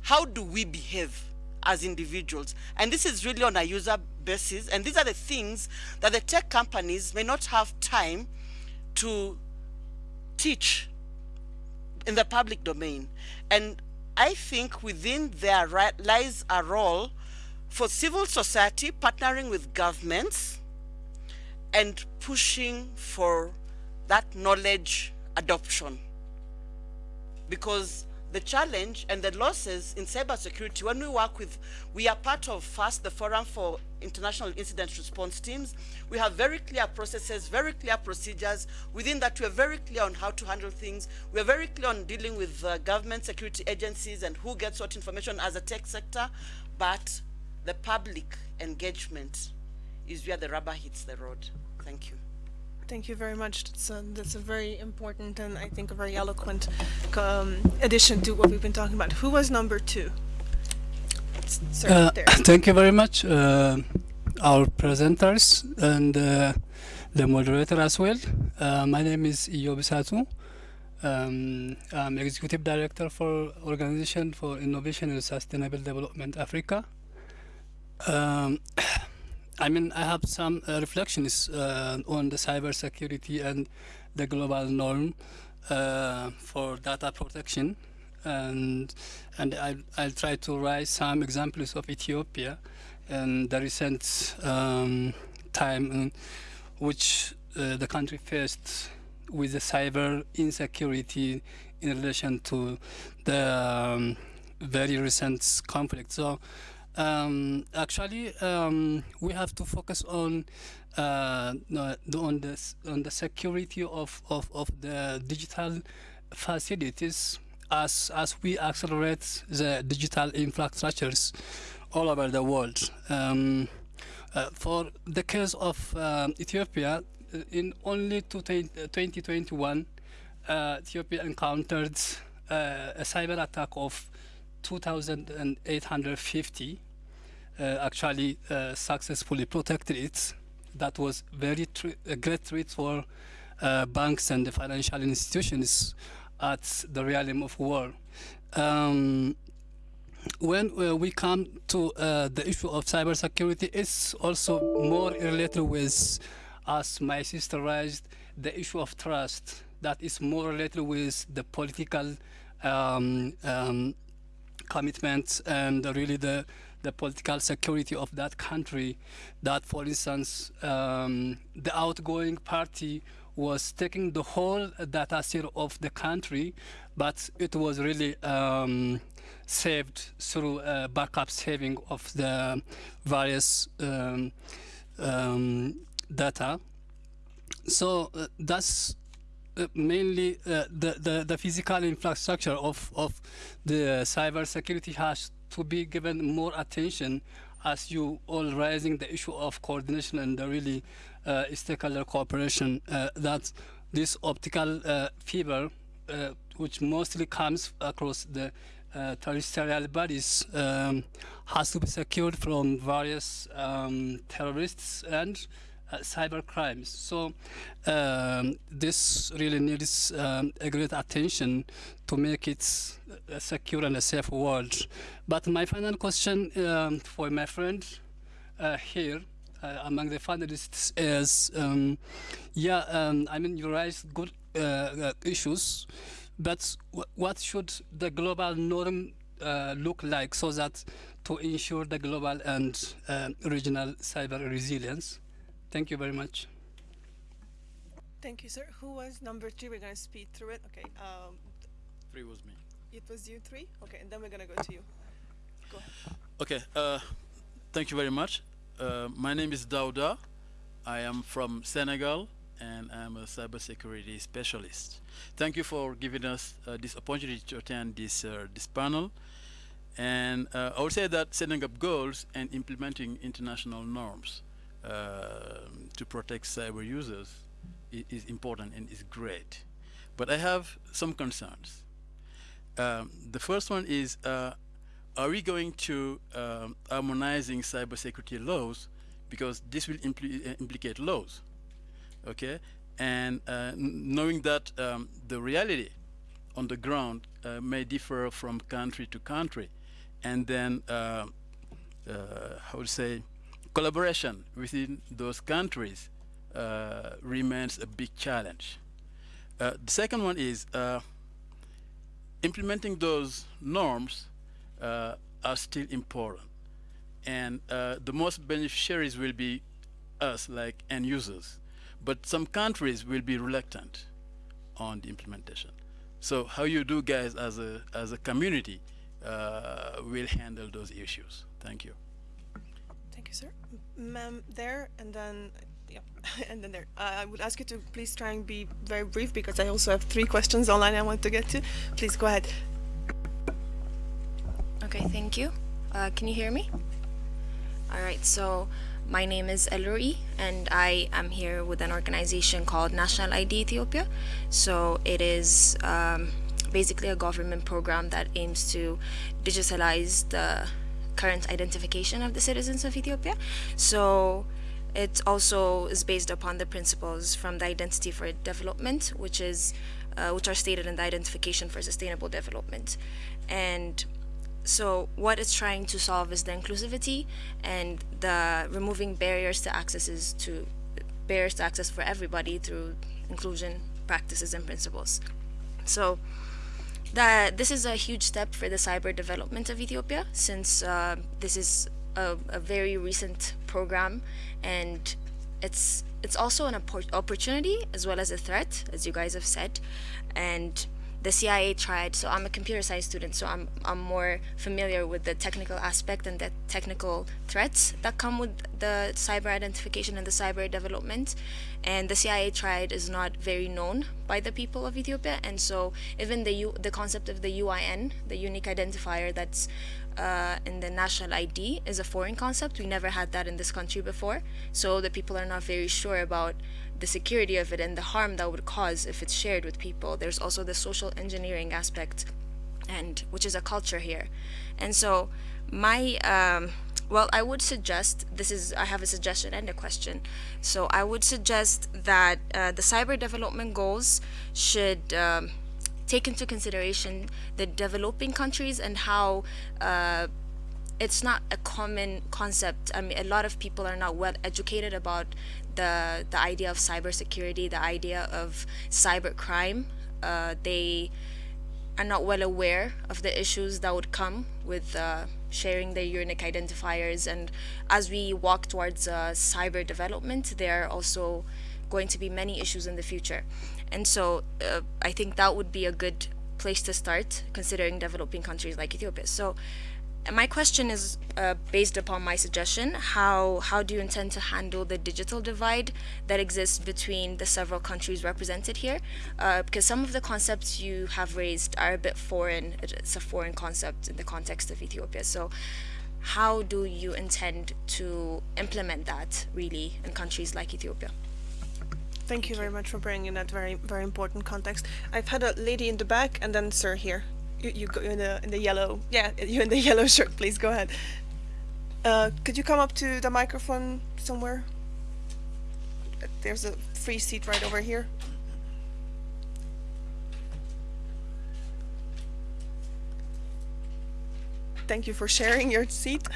Speaker 7: How do we behave as individuals? And this is really on a user basis, and these are the things that the tech companies may not have time to teach in the public domain. And I think within there lies a role for civil society partnering with governments and pushing for that knowledge adoption. Because the challenge and the losses in cybersecurity, when we work with, we are part of FIRST, the Forum for International Incident Response Teams. We have very clear processes, very clear procedures. Within that, we are very clear on how to handle things. We are very clear on dealing with uh, government security agencies and who gets what information as a tech sector. But the public engagement is where the rubber hits the road. Thank you.
Speaker 1: Thank you very much. That's a, that's a very important and I think a very eloquent um, addition to what we've been talking about. Who was number two? Sir,
Speaker 8: Uh,
Speaker 1: there.
Speaker 8: thank you very much, uh, our presenters and uh, the moderator as well. Uh, my name is Iyo Bisatu. Um, I'm Executive Director for Organization for Innovation and Sustainable Development Africa. Um, I mean, I have some uh, reflections uh, on the cybersecurity and the global norm uh, for data protection, and and I'll, I'll try to raise some examples of Ethiopia and the recent um, time in which uh, the country faced with the cyber insecurity in relation to the um, very recent conflict. So um, actually, um, we have to focus on uh, on the on the security of, of, of the digital facilities as as we accelerate the digital infrastructures all over the world. Um, uh, for the case of um, Ethiopia, uh, in only 2021, uh, Ethiopia encountered uh, a cyber attack of 2,850 uh, actually uh, successfully protected it. That was very a great threat for uh, banks and the financial institutions at the realm of war. Um, when uh, we come to uh, the issue of cybersecurity, it's also more related with, as my sister raised, the issue of trust. That is more related with the political um, um, commitments and really the the political security of that country. That, for instance, um, the outgoing party was taking the whole data set of the country, but it was really um, saved through backup saving of the various um, um, data. So uh, that's uh, mainly uh, the, the, the physical infrastructure of, of the cyber security has to be given more attention as you all raising the issue of coordination and the really uh, stakeholder cooperation uh, that this optical uh, fiber uh, which mostly comes across the uh, terrestrial bodies um, has to be secured from various um, terrorists and uh, cyber crimes. So um, this really needs um, a great attention to make it secure and a safe world. But my final question um, for my friend uh, here uh, among the finalists is, um, yeah, um, I mean you raised good uh, uh, issues, but w- what should the global norm uh, look like so that to ensure the global and uh, regional cyber resilience? Thank you very much.
Speaker 1: Thank you, sir. Who was number three? We're gonna speed through it. Okay. Um,
Speaker 9: Three was me.
Speaker 1: It was you three. Okay, and then we're gonna go to you. Go ahead.
Speaker 9: Okay, uh, thank you very much. Uh, my name is Dauda. I am from Senegal and I'm a cybersecurity specialist. Thank you for giving us uh, this opportunity to attend this, uh, this panel. And uh, I would say that setting up goals and implementing international norms uh, to protect cyber users i- is important and is great. But I have some concerns. Um, the first one is uh, are we going to um, harmonizing cybersecurity laws? Because this will impli- uh, implicate laws okay? And uh, knowing that um, the reality on the ground uh, may differ from country to country. And then uh, uh, how to say collaboration within those countries uh, remains a big challenge. Uh, the second one is uh, implementing those norms uh, are still important. And uh, the most beneficiaries will be us, like end users. But some countries will be reluctant on the implementation. So how you do guys as a, as a community uh, will handle those issues. Thank you.
Speaker 1: Thank you, sir. Ma'am, there, and then, yeah, and then there. Uh, I would ask you to please try and be very brief because I also have three questions online I want to get to. Please go ahead.
Speaker 10: Okay, thank you. Uh, can you hear me? All right, so my name is Elroi, and I am here with an organization called National ID Ethiopia. So it is um, basically a government program that aims to digitalize the current identification of the citizens of Ethiopia. So it also is based upon the principles from the Identity for Development, which is uh, which are stated in the Identification for Sustainable Development, and so what it's trying to solve is the inclusivity and the removing barriers to accesses to barriers to access for everybody through inclusion practices and principles. So that this is a huge step for the cyber development of Ethiopia since uh, this is a, a very recent program and it's it's also an oppor- opportunity as well as a threat as you guys have said. And the CIA triad so I'm a computer science student so I'm I'm more familiar with the technical aspect and the technical threats that come with the cyber identification and the cyber development. And the CIA triad is not very known by the people of Ethiopia. And so even the U, the concept of the UIN the unique identifier that's uh, in the national ID is a foreign concept we never had that in this country before so the people are not very sure about the security of it and the harm that would cause if it's shared with people. There's also the social engineering aspect, and which is a culture here. And so, my um, well, I would suggest this is I have a suggestion and a question. So I would suggest that uh, the cyber development goals should. Um, take into consideration the developing countries and how uh, it's not a common concept. I mean, a lot of people are not well educated about the the idea of cybersecurity, the idea of cyber crime. Uh, they are not well aware of the issues that would come with uh, sharing their unique identifiers. And as we walk towards uh, cyber development, there are also going to be many issues in the future. And so uh, I think that would be a good place to start, considering developing countries like Ethiopia. So my question is uh, based upon my suggestion. How how do you intend to handle the digital divide that exists between the several countries represented here? Uh, because some of the concepts you have raised are a bit foreign. It's a foreign concept in the context of Ethiopia. So, how do you intend to implement that really in countries like Ethiopia?
Speaker 1: Thank you very much for bringing that very very important context. I've had a lady in the back and then sir here. You, you go in the in the yellow. Yeah, you in the yellow shirt. Please go ahead. Uh, could you come up to the microphone somewhere? There's a free seat right over here. Thank you for sharing your seat.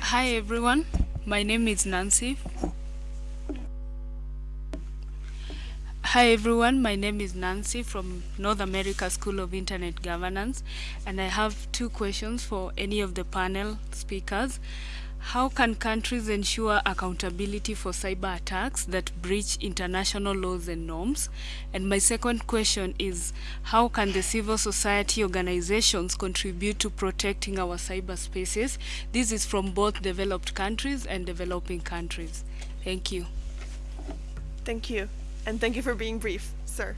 Speaker 11: Hi everyone, my name is Nancy. Hi everyone, my name is Nancy from North America School of Internet Governance and I have two questions for any of the panel speakers. How can countries ensure accountability for cyber attacks that breach international laws and norms? And my second question is, how can the civil society organizations contribute to protecting our cyberspaces? This is from both developed countries and developing countries. Thank you.
Speaker 1: Thank you. And thank you for being brief, sir.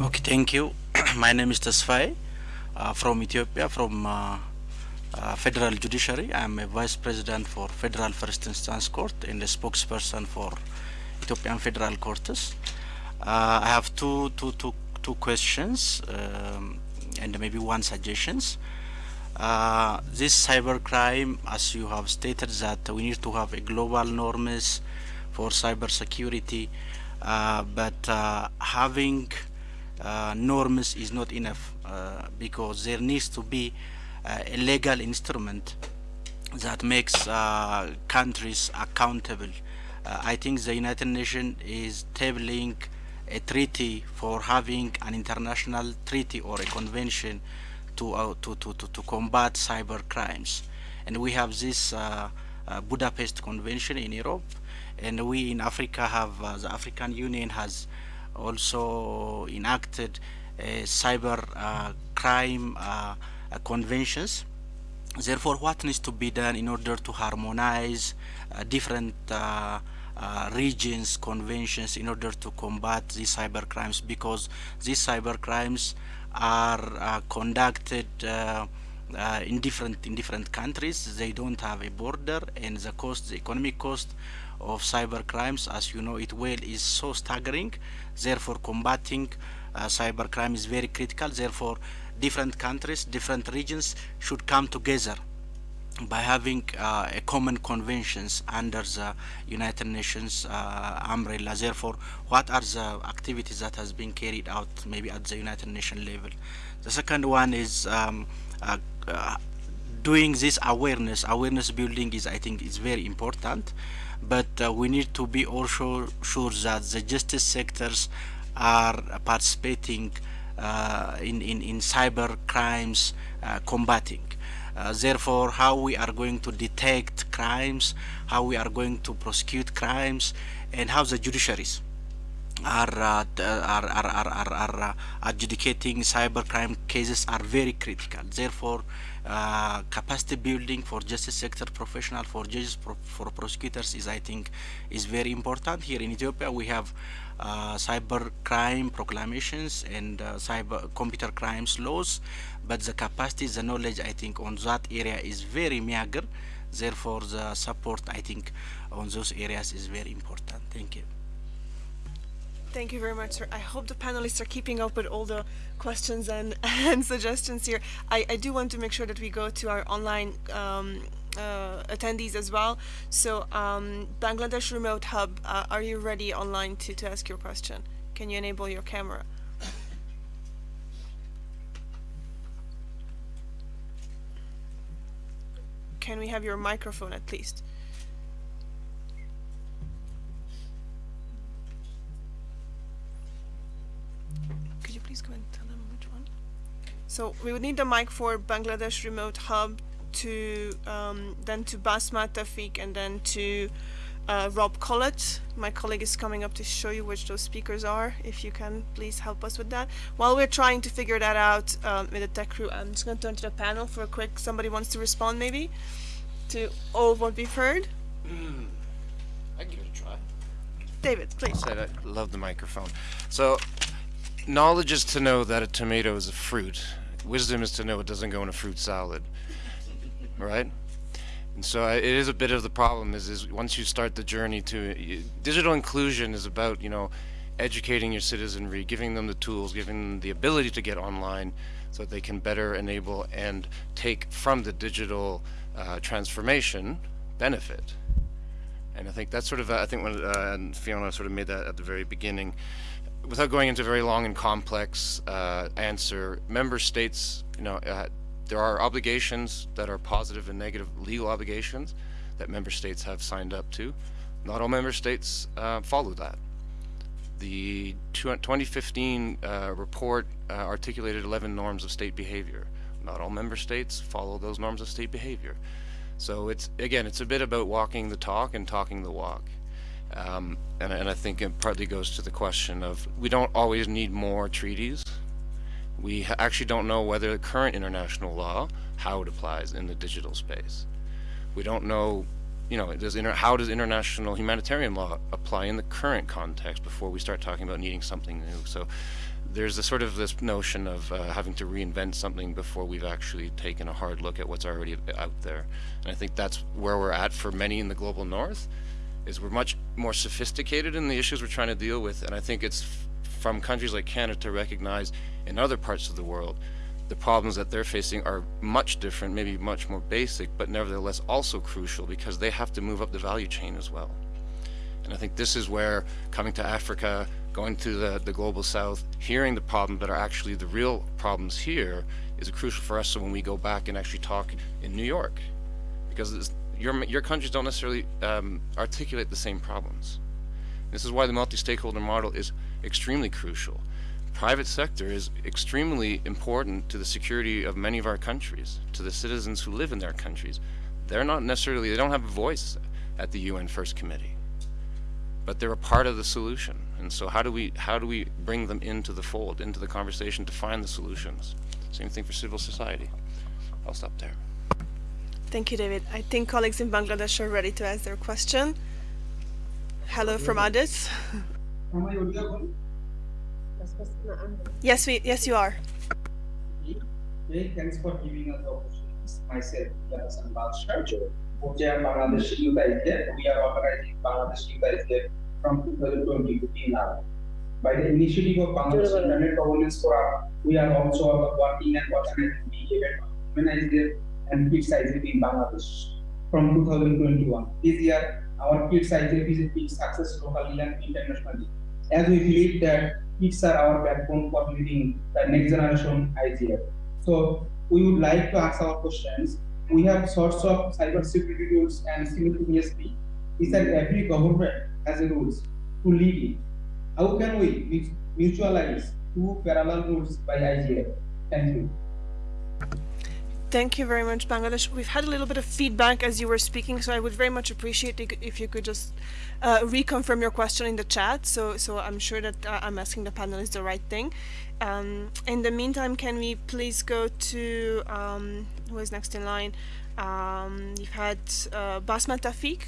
Speaker 12: Okay, thank you. My name is Tesfaye uh, from Ethiopia, from uh, uh, Federal Judiciary. I'm a Vice President for Federal First Instance Court and a spokesperson for Ethiopian Federal Courts. Uh, I have two, two, two, two questions um, and maybe one suggestions. Uh, this cybercrime, as you have stated, that we need to have a global norms for cyber security, uh, but uh, having uh, norms is not enough uh, because there needs to be uh, a legal instrument that makes countries accountable. I think the United Nations is tabling a treaty for having an international treaty or a convention to, uh, to, to, to, to combat cyber crimes. And we have this uh, uh, Budapest Convention in Europe, and we in Africa have, uh, the African Union has also enacted uh, cyber crime conventions. Therefore, what needs to be done in order to harmonize different uh, regions conventions in order to combat these cyber crimes because these cyber crimes are uh, conducted uh, uh, in different in different countries. They don't have a border and the cost the economic cost of cyber crimes as you know it well is so staggering. Therefore combating cyber crime is very critical. Therefore different countries different regions should come together by having uh, a common conventions under the United Nations uh, umbrella. Therefore, what are the activities that has been carried out maybe at the United Nations level? The second one is um, uh, uh, doing this awareness. Awareness building is, I think, is very important, but uh, we need to be also sure that the justice sectors are participating uh, in, in, in cyber crimes combating. Uh, therefore, how we are going to detect crimes, how we are going to prosecute crimes, and how the judiciaries are uh, are, are, are, are, are uh, adjudicating cybercrime cases are very critical. Therefore, uh, capacity building for justice sector professional, for judges, pro- for prosecutors is, I think, is very important. Here in Ethiopia, we have uh, cyber crime proclamations and uh, cyber computer crimes laws, but the capacity, the knowledge, I think, on that area is very meager. Therefore, the support, I think, on those areas is very important. Thank you.
Speaker 1: Thank you very much, sir. I hope the panelists are keeping up with all the questions and, and suggestions here. I, I do want to make sure that we go to our online um, uh, attendees as well. So, um, Bangladesh Remote Hub, uh, are you ready online to, to ask your question? Can you enable your camera? Can we have your microphone at least? Could you please go and tell them which one? So we would need the mic for Bangladesh Remote Hub to um, then to Basma Tafik and then to uh, Rob Collett. My colleague is coming up to show you which those speakers are. If you can please help us with that. While we're trying to figure that out um, with the tech crew, I'm just going to turn to the panel for a quick. Somebody wants to respond maybe to all of what we've heard.
Speaker 5: I can give it a try.
Speaker 1: David, please.
Speaker 5: Said I love the microphone. So, knowledge is to know that a tomato is a fruit. Wisdom is to know it doesn't go in a fruit salad. Right? And so I- it is a bit of the problem is, is once you start the journey to digital inclusion is about, you know, educating your citizenry, giving them the tools, giving them the ability to get online so that they can better enable and take from the digital uh, transformation benefit. And I think that's sort of, uh, I think when uh, Fiona sort of made that at the very beginning, without going into a very long and complex uh, answer, member states, you know, uh, there are obligations that are positive and negative legal obligations that member states have signed up to. Not all member states uh, follow that. The 2015 uh, report uh, articulated 11 norms of state behavior. Not all member states follow those norms of state behavior. So it's, again, it's a bit about walking the talk and talking the walk. Um, and, and I think it partly goes to the question of we don't always need more treaties. We actually don't know whether the current international law, how it applies in the digital space. We don't know, you know, does how does international humanitarian law apply in the current context before we start talking about needing something new. So there's a sort of this notion of uh, having to reinvent something before we've actually taken a hard look at what's already out there. And I think that's where we're at for many in the global north is we're much more sophisticated in the issues we're trying to deal with. And I think it's from countries like Canada to recognize in other parts of the world the problems that they're facing are much different, maybe much more basic, but nevertheless also crucial because they have to move up the value chain as well. And I think this is where coming to Africa, going to the, the global south, hearing the problems that are actually the real problems here is crucial for us so when we go back and actually talk in New York. Because your, your countries don't necessarily um, articulate the same problems. This is why the multi-stakeholder model is extremely crucial. Private sector is extremely important to the security of many of our countries, to the citizens who live in their countries. They're not necessarily, they don't have a voice at the UN First Committee, but they're a part of the solution. And so how do we, how do we bring them into the fold, into the conversation to find the solutions? Same thing for civil society. I'll stop there.
Speaker 1: Thank you, David. I think colleagues in Bangladesh are ready to ask their question. Hello from Addis. Yes, we yes you are.
Speaker 13: Okay, thanks for giving us the opportunity. Myself, Yasan Balshar, co-chair Bangladesh Youth ISDF. We are organizing Bangladesh Youth ISDF from 2020 to now. By the initiative of Bangladesh Internet Governance Forum, we are also working and organizing the event of Women ISDF and Kids ISDF in Bangladesh from 2021. This year, our Kids a big success locally and internationally, as we believe that kids are our backbone for leading the next generation IGF. So we would like to ask our questions. We have sorts of cybersecurity rules and simultaneously is that every government has a rules to lead it. How can we mutualize two parallel rules by IGF? Thank you.
Speaker 1: Thank you very much, Bangladesh. We've had a little bit of feedback as you were speaking, so I would very much appreciate if you could just uh, reconfirm your question in the chat. So, so I'm sure that uh, I'm asking the panelists the right thing. Um, in the meantime, can we please go to um, who is next in line? Um, you've had uh, Basma Tafiq.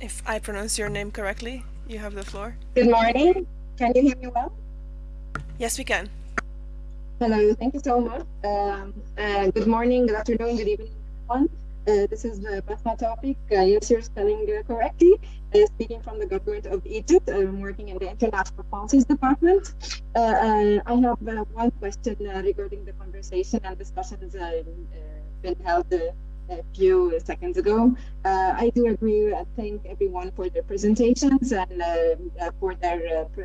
Speaker 1: If I pronounce your name correctly, you have the floor.
Speaker 14: Good morning. Can you hear me well?
Speaker 1: Yes, we can.
Speaker 14: Hello, thank you so much. Um, uh, good morning, good afternoon, good evening, everyone. Uh, this is uh, Basma Tafik. Uh, yes, you're spelling uh, correctly. Uh, speaking from the government of Egypt. I'm working in the International Policies Department. Uh, uh, I have one question regarding the conversation and discussions been held a few seconds ago. Uh, I do agree. I thank everyone for their presentations and uh, for their uh,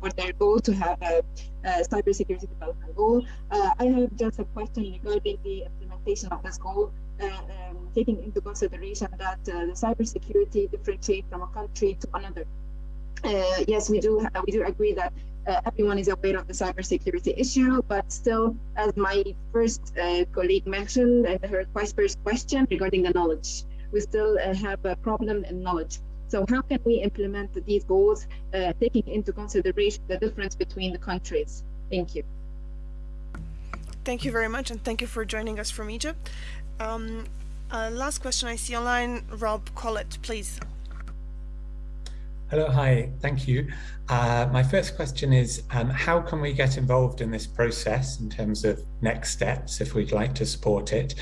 Speaker 14: for their goal to have a, a cybersecurity development goal. I have just a question regarding the implementation of this goal. Um, taking into consideration that the cybersecurity differentiate from a country to another. yes, we do we do agree that uh, everyone is aware of the cybersecurity issue, but still, as my first uh, colleague mentioned in her first question regarding the knowledge, we still uh, have a problem in knowledge. So how can we implement these goals, uh, taking into consideration the difference between the countries? Thank you.
Speaker 1: Thank you very much, and thank you for joining us from Egypt. Um, uh, last question I see online, Rob Collett, please.
Speaker 15: Hello, hi, thank you. Uh, my first question is, um, how can we get involved in this process in terms of next steps if we'd like to support it?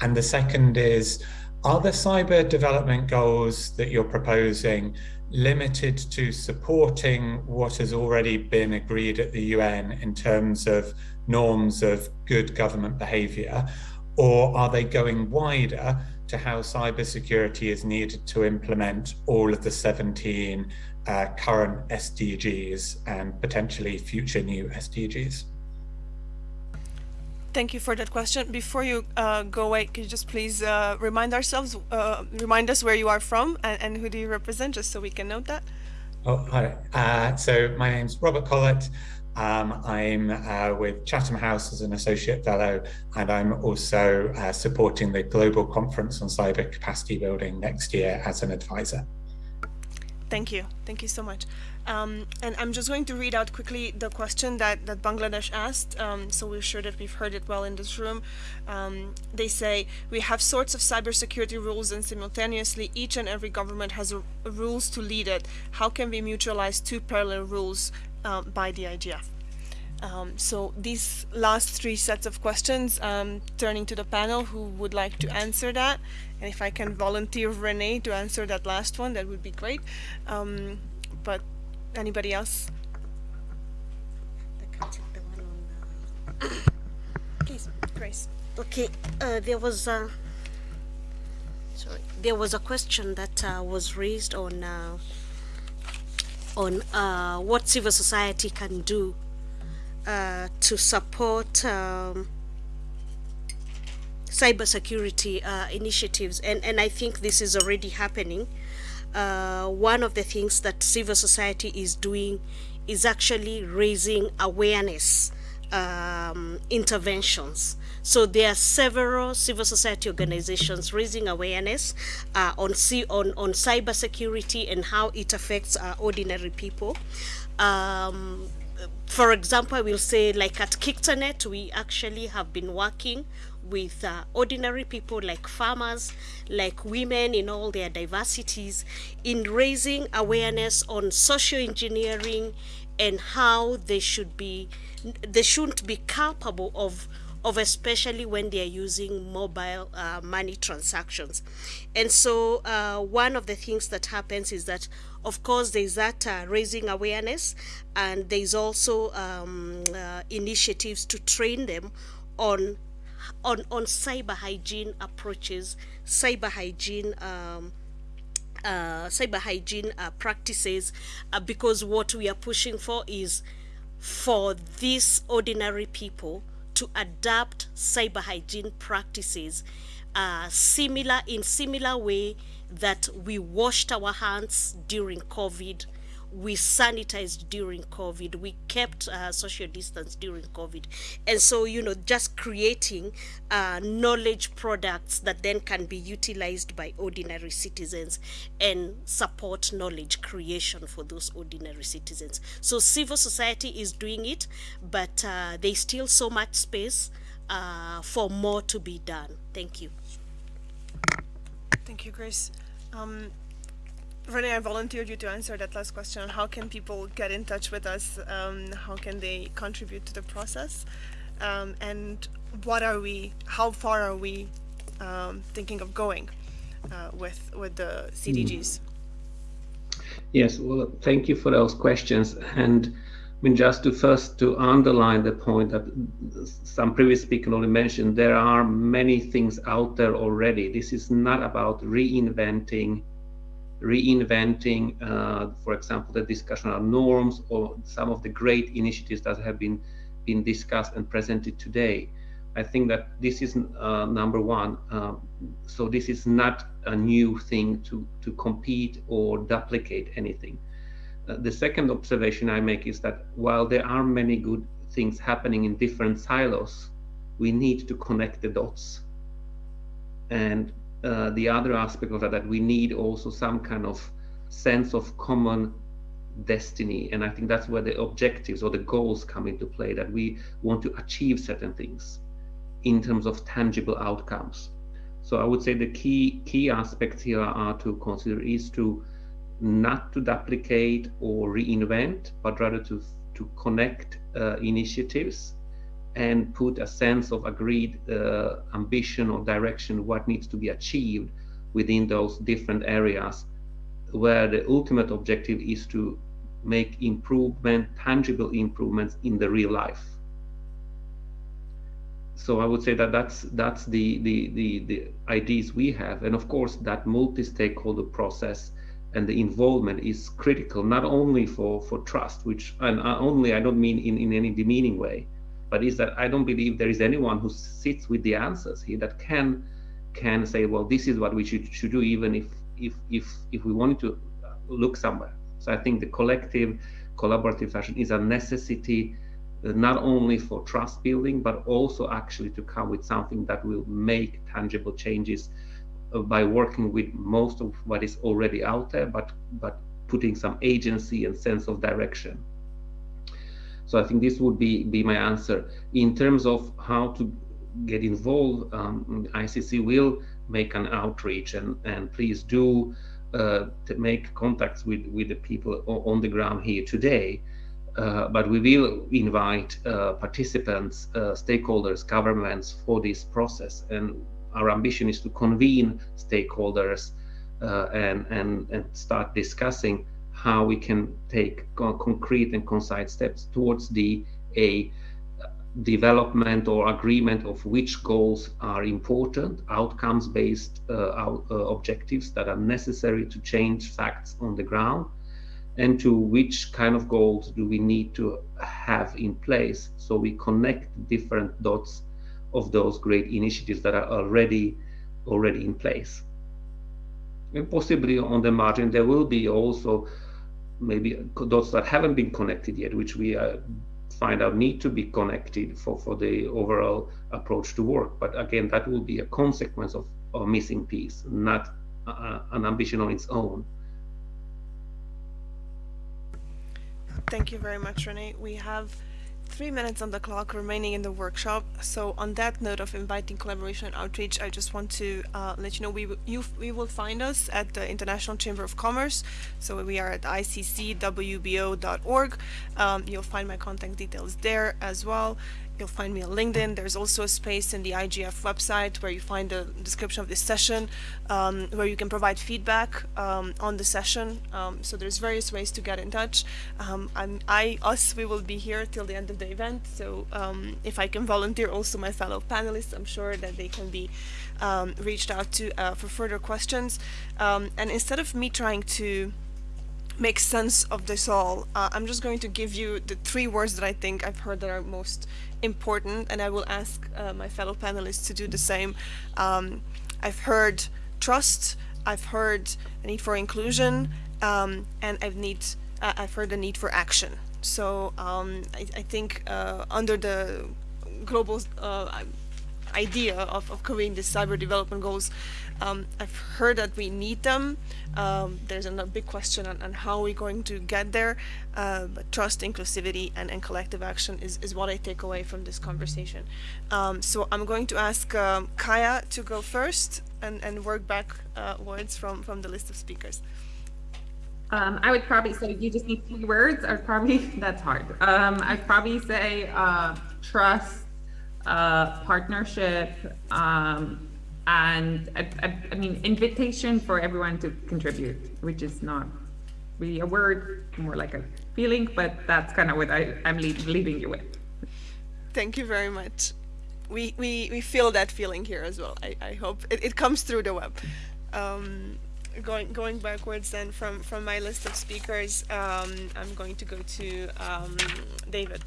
Speaker 15: And the second is, are the cyber development goals that you're proposing limited to supporting what has already been agreed at the UN in terms of norms of good government behavior? Or are they going wider to how cybersecurity is needed to implement all of the 17 uh, current SDGs and potentially future new SDGs?
Speaker 1: Thank you for that question. Before you uh, go away, could you just please uh, remind ourselves, uh, remind us where you are from and, and, who do you represent, just so we can note that?
Speaker 15: Oh, hi. Uh, so my name's Robert Collett. Um, I'm uh, with Chatham House as an associate fellow, and I'm also uh, supporting the Global Conference on Cyber Capacity Building next year as an advisor.
Speaker 1: Thank you. Thank you so much. Um, and I'm just going to read out quickly the question that, that Bangladesh asked, um, so we're sure that we've heard it well in this room. Um, they say, we have sorts of cybersecurity rules and simultaneously each and every government has a, a rules to lead it. How can we mutualize two parallel rules um, by the IGF? Um, so these last three sets of questions, um, turning to the panel, who would like to answer that? And if I can volunteer Renee to answer that last one, that would be great. Um, but anybody else? Please, Grace.
Speaker 2: Okay, uh, there was a sorry, there was a question that uh, was raised on uh, on uh, what civil society can do uh, to support um, cybersecurity uh, initiatives, and and I think this is already happening. Uh, one of the things that civil society is doing is actually raising awareness um, interventions. So there are several civil society organizations raising awareness uh, on, on, on cybersecurity and how it affects uh, ordinary people. Um, for example, I will say like at KICTANet, we actually have been working with uh, ordinary people like farmers, like women in all their diversities, in raising awareness on social engineering and how they should be, they shouldn't be culpable of of especially when they are using mobile uh, money transactions. And so uh, one of the things that happens is that of course there's that uh, raising awareness and there's also um, uh, initiatives to train them on on on cyber hygiene approaches cyber hygiene um, uh, cyber hygiene uh, practices uh, because what we are pushing for is for these ordinary people to adapt cyber hygiene practices uh, similar in similar way that we washed our hands during COVID we sanitized during COVID, we kept uh, social distance during COVID. And so, you know, just creating uh, knowledge products that then can be utilized by ordinary citizens and support knowledge creation for those ordinary citizens. So civil society is doing it, but uh, there's still so much space uh, for more to be done. Thank you.
Speaker 1: Thank you, Grace. Um, Renee, I volunteered you to answer that last question. How can people get in touch with us? Um, how can they contribute to the process? Um, and what are we, how far are we um, thinking of going uh, with, with the CDGs?
Speaker 3: Yes, well, thank you for those questions. And I mean, just to first to underline the point that some previous speaker already mentioned, there are many things out there already. This is not about reinventing reinventing, uh, for example, the discussion on norms or some of the great initiatives that have been been discussed and presented today. I think that this is uh, number one. Uh, so this is not a new thing to to compete or duplicate anything. Uh, the second observation I make is that while there are many good things happening in different silos, we need to connect the dots. And uh, the other aspect of that, that we need also some kind of sense of common destiny. And I think that's where the objectives or the goals come into play, that we want to achieve certain things in terms of tangible outcomes. So I would say the key key aspects here are to consider is to not to duplicate or reinvent, but rather to to connect uh, initiatives and put a sense of agreed uh, ambition or direction, what needs to be achieved within those different areas, where the ultimate objective is to make improvement, tangible improvements in the real life. So I would say that that's that's the the the, the ideas we have, and of course that multi-stakeholder process and the involvement is critical not only for for trust, which and only I don't mean in in any demeaning way, but is that I don't believe there is anyone who sits with the answers here that can can say, well, this is what we should should do, even if if if if we wanted to look somewhere. So I think the collective collaborative fashion is a necessity uh, not only for trust building, but also actually to come with something that will make tangible changes uh, by working with most of what is already out there, but but putting some agency and sense of direction. So I think this would be be my answer in terms of how to get involved. Um, ICC will make an outreach, and and please do uh, to make contacts with with the people on the ground here today. Uh, but we will invite uh, participants, uh, stakeholders, governments for this process, and our ambition is to convene stakeholders uh, and, and, and start discussing how we can take concrete and concise steps towards the a development or agreement of which goals are important, outcomes-based uh, uh, objectives that are necessary to change facts on the ground, and to which kind of goals do we need to have in place so we connect different dots of those great initiatives that are already already in place. And possibly on the margin, there will be also maybe dots that haven't been connected yet, which we uh, find out need to be connected for, for the overall approach to work. But again, that will be a consequence of a missing piece, not uh, an ambition on its own.
Speaker 1: Thank you very much, Renee. We have three minutes on the clock remaining in the workshop. So on that note of inviting collaboration and outreach, I just want to uh, let you know we, you, we will find us at the International Chamber of Commerce. So we are at iccwbo.org. Um, you'll find my contact details there as well. You'll find me on LinkedIn. There's also a space in the IGF website where you find a description of this session, um, where you can provide feedback um, on the session. Um, so there's various ways to get in touch. Um, I, us, we will be here till the end of the event. So um, if I can volunteer also my fellow panelists, I'm sure that they can be reached out to uh, for further questions. and instead of me trying to make sense of this all, uh, I'm just going to give you the three words that I think I've heard that are most important, and I will ask uh, my fellow panelists to do the same. Um, I've heard trust, I've heard a need for inclusion, um, and I've need uh, I've heard a need for action. So um, I, I, think uh, under the global uh, idea of, of creating the cyber development goals, um, I've heard that we need them. Um, there's a big question on, on, how we're going to get there, uh, but trust, inclusivity, and, and collective action is, is what I take away from this conversation. Um, so I'm going to ask um, Kaya to go first and, and work backwards uh, from, from the list of speakers.
Speaker 6: Um, I would probably say you just need three words. I'd probably that's hard. Um, I'd probably say uh, trust, uh, partnership, um, and I, I, I, mean invitation for everyone to contribute which is not really a word more like a feeling but that's kind of what I, i'm leave, leaving you with.
Speaker 1: Thank you very much. We we, we feel that feeling here as well i, I hope. It, it comes through the web. Um, going going backwards then from from my list of speakers um, i'm going to go to um, david.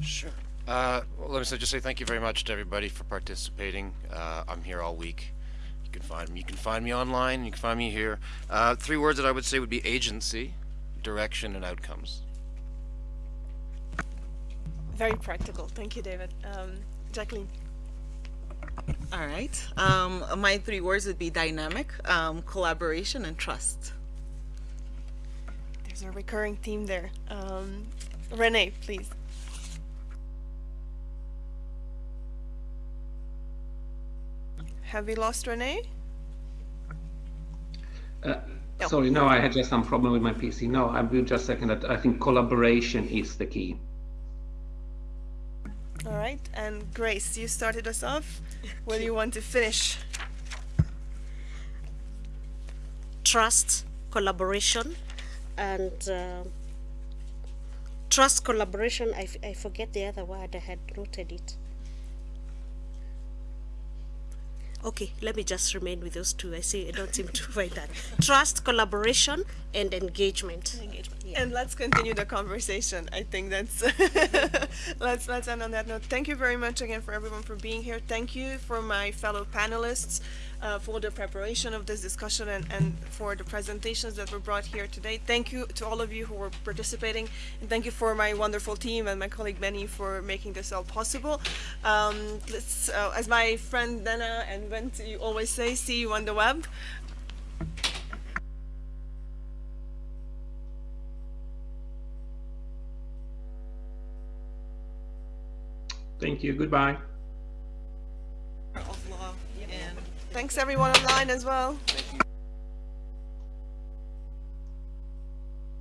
Speaker 5: Sure uh, well, let me just say thank you very much to everybody for participating. Uh, I'm here all week. You can find me. You can find me online. You can find me here. Uh, three words that I would say would be agency, direction, and outcomes.
Speaker 1: Very practical. Thank you, David. Um, Jacqueline.
Speaker 4: All right. Um, my three words would be dynamic, um, collaboration, and trust.
Speaker 1: There's a recurring theme there. Um, Renee, please. Have we lost Renee?
Speaker 3: Uh, no. Sorry, no, I had just some problem with my PC. No, I will just second that. I think collaboration is the key.
Speaker 1: All right, and Grace, you started us off. Where do you want to finish?
Speaker 2: Trust, collaboration, and uh, trust, collaboration. I, I forget the other word. I had noted it. Okay let me just remain with those two. I see i don't seem to find that. Trust collaboration and engagement.
Speaker 1: Engagement yeah. and let's continue the conversation. I think that's let's let's end on that note. Thank you very much again for everyone for being here. Thank you for my fellow panelists uh, for the preparation of this discussion and, and for the presentations that were brought here today. Thank you to all of you who were participating, and thank you for my wonderful team and my colleague Benny for making this all possible. Um, let's, uh, as my friend Dana and Bent, you always say, see you on the web.
Speaker 3: Thank you. Goodbye.
Speaker 1: Thanks everyone online as well.